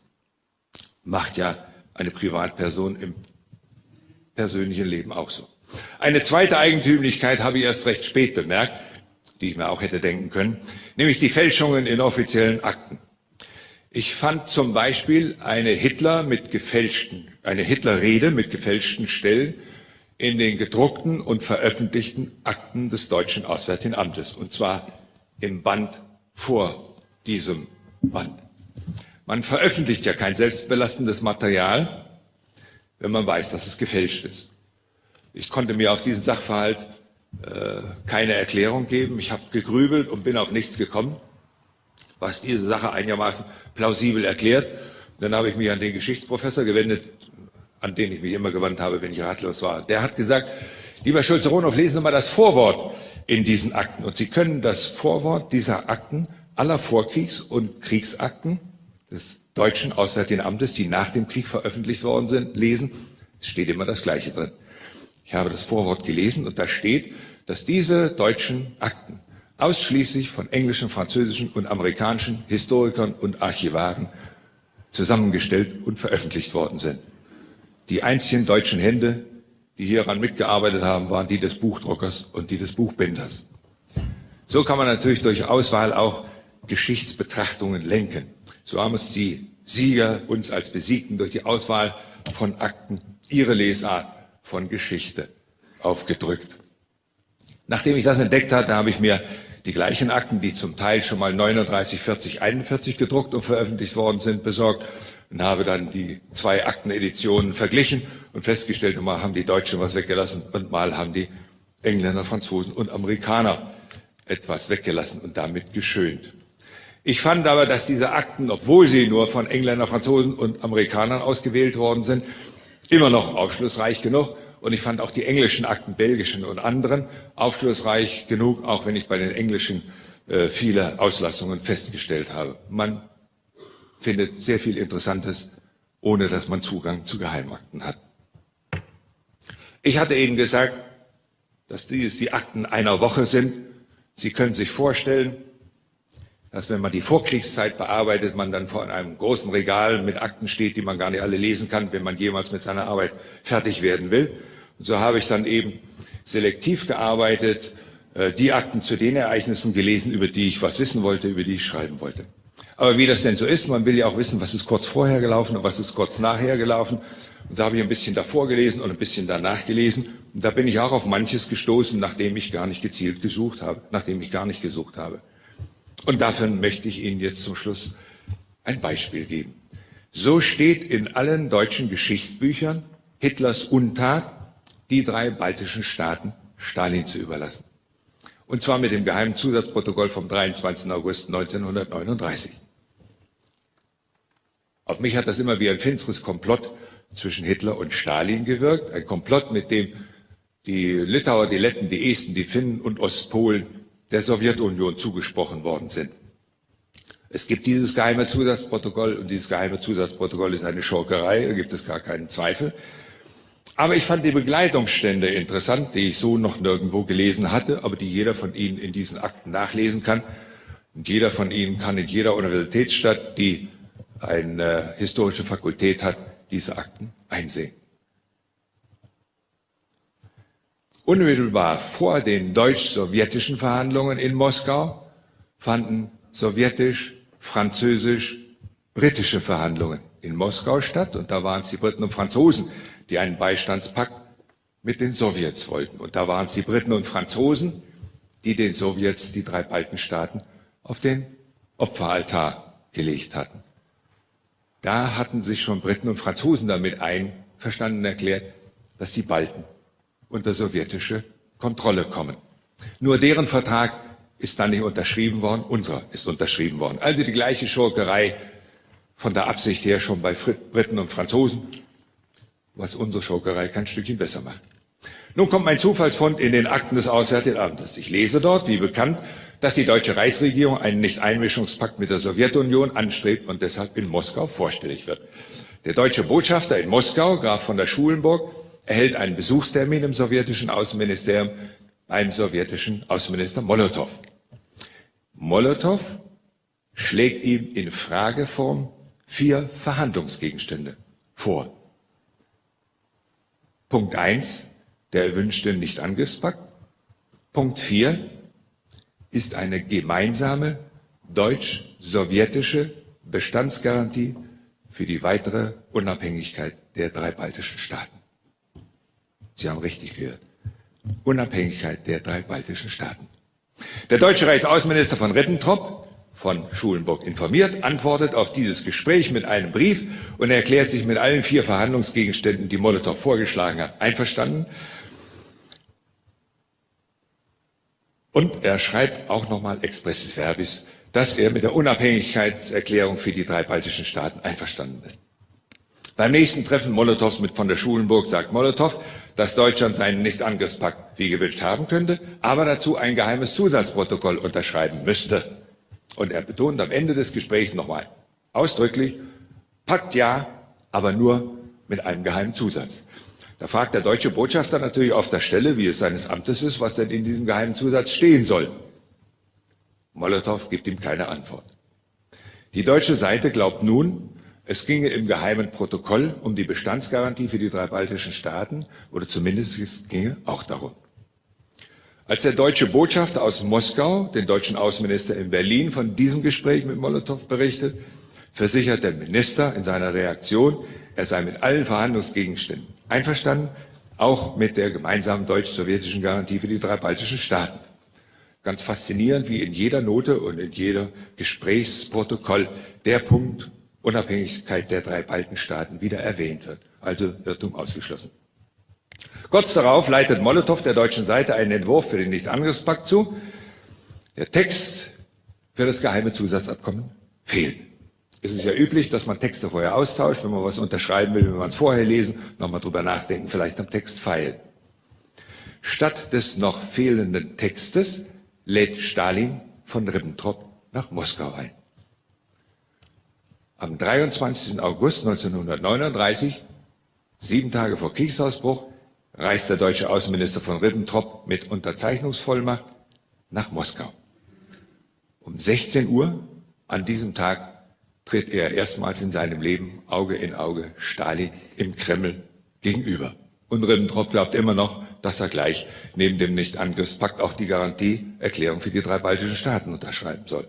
Macht ja eine Privatperson im persönlichen Leben auch so. Eine zweite Eigentümlichkeit habe ich erst recht spät bemerkt die ich mir auch hätte denken können, nämlich die Fälschungen in offiziellen Akten. Ich fand zum Beispiel eine Hitler mit gefälschten, eine Hitlerrede mit gefälschten Stellen in den gedruckten und veröffentlichten Akten des Deutschen Auswärtigen Amtes, und zwar im Band vor diesem Band. Man veröffentlicht ja kein selbstbelastendes Material, wenn man weiß, dass es gefälscht ist. Ich konnte mir auf diesen Sachverhalt äh, keine Erklärung geben. Ich habe gegrübelt und bin auf nichts gekommen, was diese Sache einigermaßen plausibel erklärt. dann habe ich mich an den Geschichtsprofessor gewendet, an den ich mich immer gewandt habe, wenn ich ratlos war. Der hat gesagt, lieber Schulze-Ronow, lesen Sie mal das Vorwort in diesen Akten. Und Sie können das Vorwort dieser Akten aller Vorkriegs- und Kriegsakten des deutschen Auswärtigen Amtes, die nach dem Krieg veröffentlicht worden sind, lesen. Es steht immer das Gleiche drin. Ich habe das Vorwort gelesen und da steht, dass diese deutschen Akten ausschließlich von englischen, französischen und amerikanischen Historikern und Archivaren zusammengestellt und veröffentlicht worden sind. Die einzigen deutschen Hände, die hieran mitgearbeitet haben, waren die des Buchdruckers und die des Buchbinders. So kann man natürlich durch Auswahl auch Geschichtsbetrachtungen lenken. So haben es die Sieger uns als Besiegten durch die Auswahl von Akten ihre Lesart von Geschichte aufgedrückt. Nachdem ich das entdeckt hatte, habe ich mir die gleichen Akten, die zum Teil schon mal 39, 40, 41 gedruckt und veröffentlicht worden sind, besorgt und habe dann die zwei Akteneditionen verglichen und festgestellt, mal haben die Deutschen was weggelassen und mal haben die Engländer, Franzosen und Amerikaner etwas weggelassen und damit geschönt. Ich fand aber, dass diese Akten, obwohl sie nur von Engländern, Franzosen und Amerikanern ausgewählt worden sind, immer noch aufschlussreich genug. Und ich fand auch die englischen Akten, belgischen und anderen, aufschlussreich genug, auch wenn ich bei den englischen äh, viele Auslassungen festgestellt habe. Man findet sehr viel Interessantes, ohne dass man Zugang zu Geheimakten hat. Ich hatte Ihnen gesagt, dass dies die Akten einer Woche sind. Sie können sich vorstellen, dass wenn man die Vorkriegszeit bearbeitet, man dann vor einem großen Regal mit Akten steht, die man gar nicht alle lesen kann, wenn man jemals mit seiner Arbeit fertig werden will. Und so habe ich dann eben selektiv gearbeitet, äh, die Akten zu den Ereignissen gelesen, über die ich was wissen wollte, über die ich schreiben wollte. Aber wie das denn so ist, man will ja auch wissen, was ist kurz vorher gelaufen und was ist kurz nachher gelaufen. Und so habe ich ein bisschen davor gelesen und ein bisschen danach gelesen. Und da bin ich auch auf manches gestoßen, nachdem ich gar nicht gezielt gesucht habe, nachdem ich gar nicht gesucht habe. Und davon möchte ich Ihnen jetzt zum Schluss ein Beispiel geben. So steht in allen deutschen Geschichtsbüchern Hitlers Untat die drei baltischen Staaten Stalin zu überlassen. Und zwar mit dem geheimen Zusatzprotokoll vom 23. August 1939. Auf mich hat das immer wie ein finsteres Komplott zwischen Hitler und Stalin gewirkt. Ein Komplott, mit dem die Litauer, die Letten, die Esten, die Finnen und Ostpolen der Sowjetunion zugesprochen worden sind. Es gibt dieses geheime Zusatzprotokoll und dieses geheime Zusatzprotokoll ist eine Schurkerei, da gibt es gar keinen Zweifel. Aber ich fand die Begleitungsstände interessant, die ich so noch nirgendwo gelesen hatte, aber die jeder von Ihnen in diesen Akten nachlesen kann. Und jeder von Ihnen kann in jeder Universitätsstadt, die eine historische Fakultät hat, diese Akten einsehen. Unmittelbar vor den deutsch-sowjetischen Verhandlungen in Moskau fanden sowjetisch französisch-britische Verhandlungen in Moskau statt. Und da waren es die Briten und Franzosen, die einen Beistandspakt mit den Sowjets wollten. Und da waren es die Briten und Franzosen, die den Sowjets die drei Balkenstaaten auf den Opferaltar gelegt hatten. Da hatten sich schon Briten und Franzosen damit einverstanden erklärt, dass die Balten unter sowjetische Kontrolle kommen. Nur deren Vertrag ist dann nicht unterschrieben worden, unserer ist unterschrieben worden. Also die gleiche Schurkerei von der Absicht her schon bei Briten und Franzosen, was unsere Schurkerei kein Stückchen besser macht. Nun kommt mein Zufallsfund in den Akten des Auswärtigen Amtes. Ich lese dort, wie bekannt, dass die deutsche Reichsregierung einen Nichteinmischungspakt mit der Sowjetunion anstrebt und deshalb in Moskau vorstellig wird. Der deutsche Botschafter in Moskau, Graf von der Schulenburg, erhält einen Besuchstermin im sowjetischen Außenministerium beim sowjetischen Außenminister Molotow. Molotow schlägt ihm in Frageform vier Verhandlungsgegenstände vor. Punkt eins: der erwünschte Nichtangriffspakt. Punkt vier ist eine gemeinsame deutsch-sowjetische Bestandsgarantie für die weitere Unabhängigkeit der drei baltischen Staaten. Sie haben richtig gehört. Unabhängigkeit der drei baltischen Staaten. Der deutsche Reichsaußenminister von Ribbentrop, von Schulenburg informiert, antwortet auf dieses Gespräch mit einem Brief und erklärt sich mit allen vier Verhandlungsgegenständen, die Molotow vorgeschlagen hat, einverstanden. Und er schreibt auch nochmal expressis verbis, dass er mit der Unabhängigkeitserklärung für die drei baltischen Staaten einverstanden ist. Beim nächsten Treffen Molotows mit von der Schulenburg sagt Molotow, dass Deutschland seinen Nichtangriffspakt wie gewünscht haben könnte, aber dazu ein geheimes Zusatzprotokoll unterschreiben müsste. Und er betont am Ende des Gesprächs nochmal ausdrücklich, Pakt ja, aber nur mit einem geheimen Zusatz. Da fragt der deutsche Botschafter natürlich auf der Stelle, wie es seines Amtes ist, was denn in diesem geheimen Zusatz stehen soll. Molotow gibt ihm keine Antwort. Die deutsche Seite glaubt nun, es ginge im geheimen Protokoll um die Bestandsgarantie für die drei baltischen Staaten oder zumindest es ginge auch darum. Als der deutsche Botschafter aus Moskau den deutschen Außenminister in Berlin von diesem Gespräch mit Molotow berichtet, versichert der Minister in seiner Reaktion, er sei mit allen Verhandlungsgegenständen einverstanden, auch mit der gemeinsamen deutsch-sowjetischen Garantie für die drei baltischen Staaten. Ganz faszinierend, wie in jeder Note und in jedem Gesprächsprotokoll der Punkt Unabhängigkeit der drei Balkenstaaten wieder erwähnt wird. Also Irrtum ausgeschlossen. Kurz darauf leitet Molotow der deutschen Seite einen Entwurf für den Nichtangriffspakt zu. Der Text für das geheime Zusatzabkommen fehlt. Es ist ja üblich, dass man Texte vorher austauscht, wenn man was unterschreiben will, wenn man es vorher lesen, nochmal drüber nachdenken, vielleicht am Text feilen. Statt des noch fehlenden Textes lädt Stalin von Ribbentrop nach Moskau ein. Am 23. August 1939, sieben Tage vor Kriegsausbruch, reist der deutsche Außenminister von Ribbentrop mit Unterzeichnungsvollmacht nach Moskau. Um 16 Uhr an diesem Tag tritt er erstmals in seinem Leben Auge in Auge Stalin im Kreml gegenüber. Und Ribbentrop glaubt immer noch, dass er gleich neben dem Nichtangriffspakt auch die Garantieerklärung für die drei baltischen Staaten unterschreiben soll.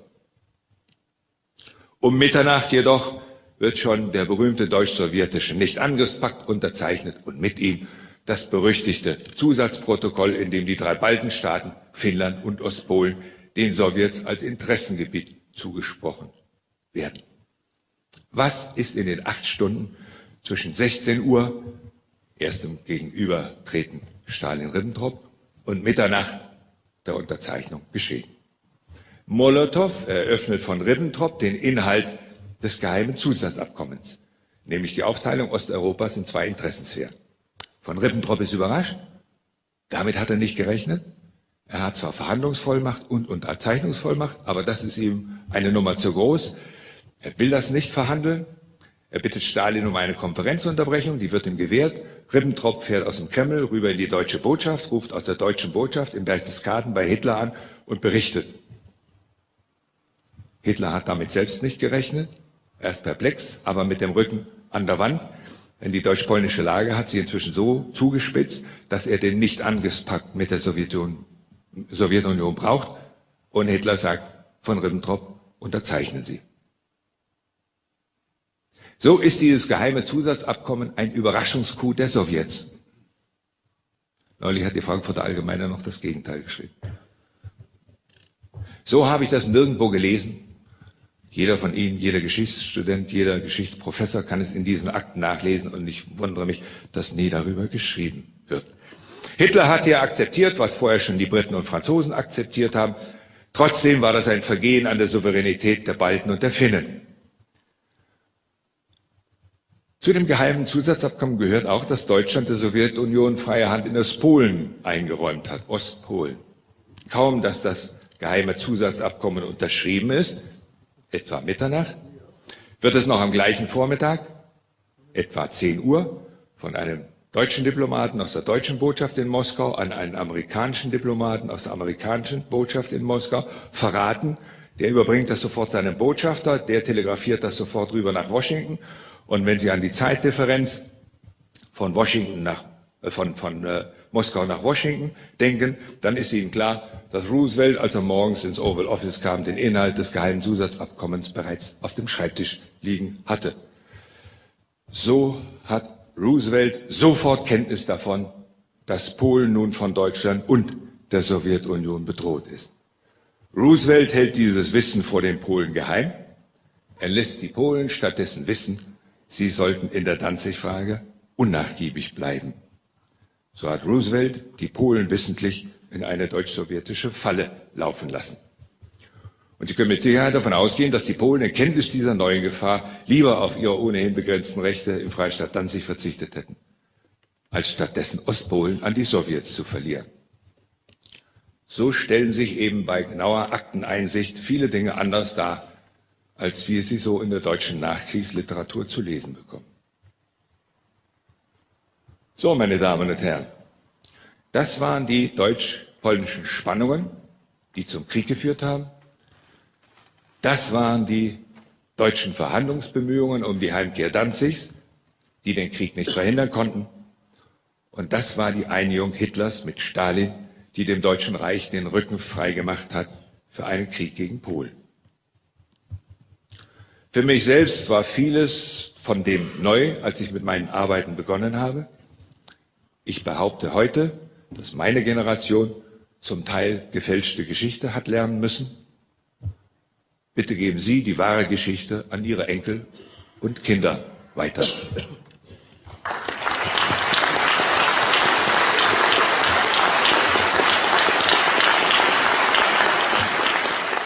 Um Mitternacht jedoch wird schon der berühmte deutsch-sowjetische Nichtangriffspakt unterzeichnet und mit ihm das berüchtigte Zusatzprotokoll, in dem die drei Baltenstaaten, Finnland und Ostpolen den Sowjets als Interessengebiet zugesprochen werden. Was ist in den acht Stunden zwischen 16 Uhr erst im Gegenübertreten Stalin-Ribbentrop und Mitternacht der Unterzeichnung geschehen. Molotow eröffnet von Ribbentrop den Inhalt des geheimen Zusatzabkommens, nämlich die Aufteilung Osteuropas in zwei Interessensphären. Von Ribbentrop ist überrascht. Damit hat er nicht gerechnet. Er hat zwar Verhandlungsvollmacht und Unterzeichnungsvollmacht, aber das ist ihm eine Nummer zu groß. Er will das nicht verhandeln. Er bittet Stalin um eine Konferenzunterbrechung, die wird ihm gewährt. Ribbentrop fährt aus dem Kreml rüber in die deutsche Botschaft, ruft aus der deutschen Botschaft im Berchtesgaden bei Hitler an und berichtet. Hitler hat damit selbst nicht gerechnet. Er ist perplex, aber mit dem Rücken an der Wand. Denn die deutsch-polnische Lage hat sich inzwischen so zugespitzt, dass er den Nicht-Angriffspakt mit der Sowjetunion, Sowjetunion braucht. Und Hitler sagt von Ribbentrop, unterzeichnen Sie. So ist dieses geheime Zusatzabkommen ein Überraschungscoup der Sowjets. Neulich hat die Frankfurter Allgemeine noch das Gegenteil geschrieben. So habe ich das nirgendwo gelesen. Jeder von Ihnen, jeder Geschichtsstudent, jeder Geschichtsprofessor kann es in diesen Akten nachlesen und ich wundere mich, dass nie darüber geschrieben wird. Hitler hat ja akzeptiert, was vorher schon die Briten und Franzosen akzeptiert haben. Trotzdem war das ein Vergehen an der Souveränität der Balten und der Finnen. Zu dem geheimen Zusatzabkommen gehört auch, dass Deutschland der Sowjetunion freie Hand in das Polen eingeräumt hat, Ostpolen. Kaum, dass das geheime Zusatzabkommen unterschrieben ist, etwa Mitternacht, wird es noch am gleichen Vormittag, etwa 10 Uhr, von einem deutschen Diplomaten aus der deutschen Botschaft in Moskau an einen amerikanischen Diplomaten aus der amerikanischen Botschaft in Moskau verraten. Der überbringt das sofort seinem Botschafter, der telegrafiert das sofort rüber nach Washington. Und wenn Sie an die Zeitdifferenz von Washington nach, äh, von, von äh, Moskau nach Washington denken, dann ist Ihnen klar, dass Roosevelt, als er morgens ins Oval Office kam, den Inhalt des geheimen Zusatzabkommens bereits auf dem Schreibtisch liegen hatte. So hat Roosevelt sofort Kenntnis davon, dass Polen nun von Deutschland und der Sowjetunion bedroht ist. Roosevelt hält dieses Wissen vor den Polen geheim. Er lässt die Polen stattdessen wissen, Sie sollten in der Danzig-Frage unnachgiebig bleiben. So hat Roosevelt die Polen wissentlich in eine deutsch-sowjetische Falle laufen lassen. Und Sie können mit Sicherheit davon ausgehen, dass die Polen in Kenntnis dieser neuen Gefahr lieber auf ihre ohnehin begrenzten Rechte im Freistaat Danzig verzichtet hätten, als stattdessen Ostpolen an die Sowjets zu verlieren. So stellen sich eben bei genauer Akteneinsicht viele Dinge anders dar, als wir sie so in der deutschen Nachkriegsliteratur zu lesen bekommen. So, meine Damen und Herren, das waren die deutsch-polnischen Spannungen, die zum Krieg geführt haben. Das waren die deutschen Verhandlungsbemühungen um die Heimkehr Danzigs, die den Krieg nicht verhindern konnten. Und das war die Einigung Hitlers mit Stalin, die dem Deutschen Reich den Rücken freigemacht hat für einen Krieg gegen Polen. Für mich selbst war vieles von dem neu, als ich mit meinen Arbeiten begonnen habe. Ich behaupte heute, dass meine Generation zum Teil gefälschte Geschichte hat lernen müssen. Bitte geben Sie die wahre Geschichte an Ihre Enkel und Kinder weiter.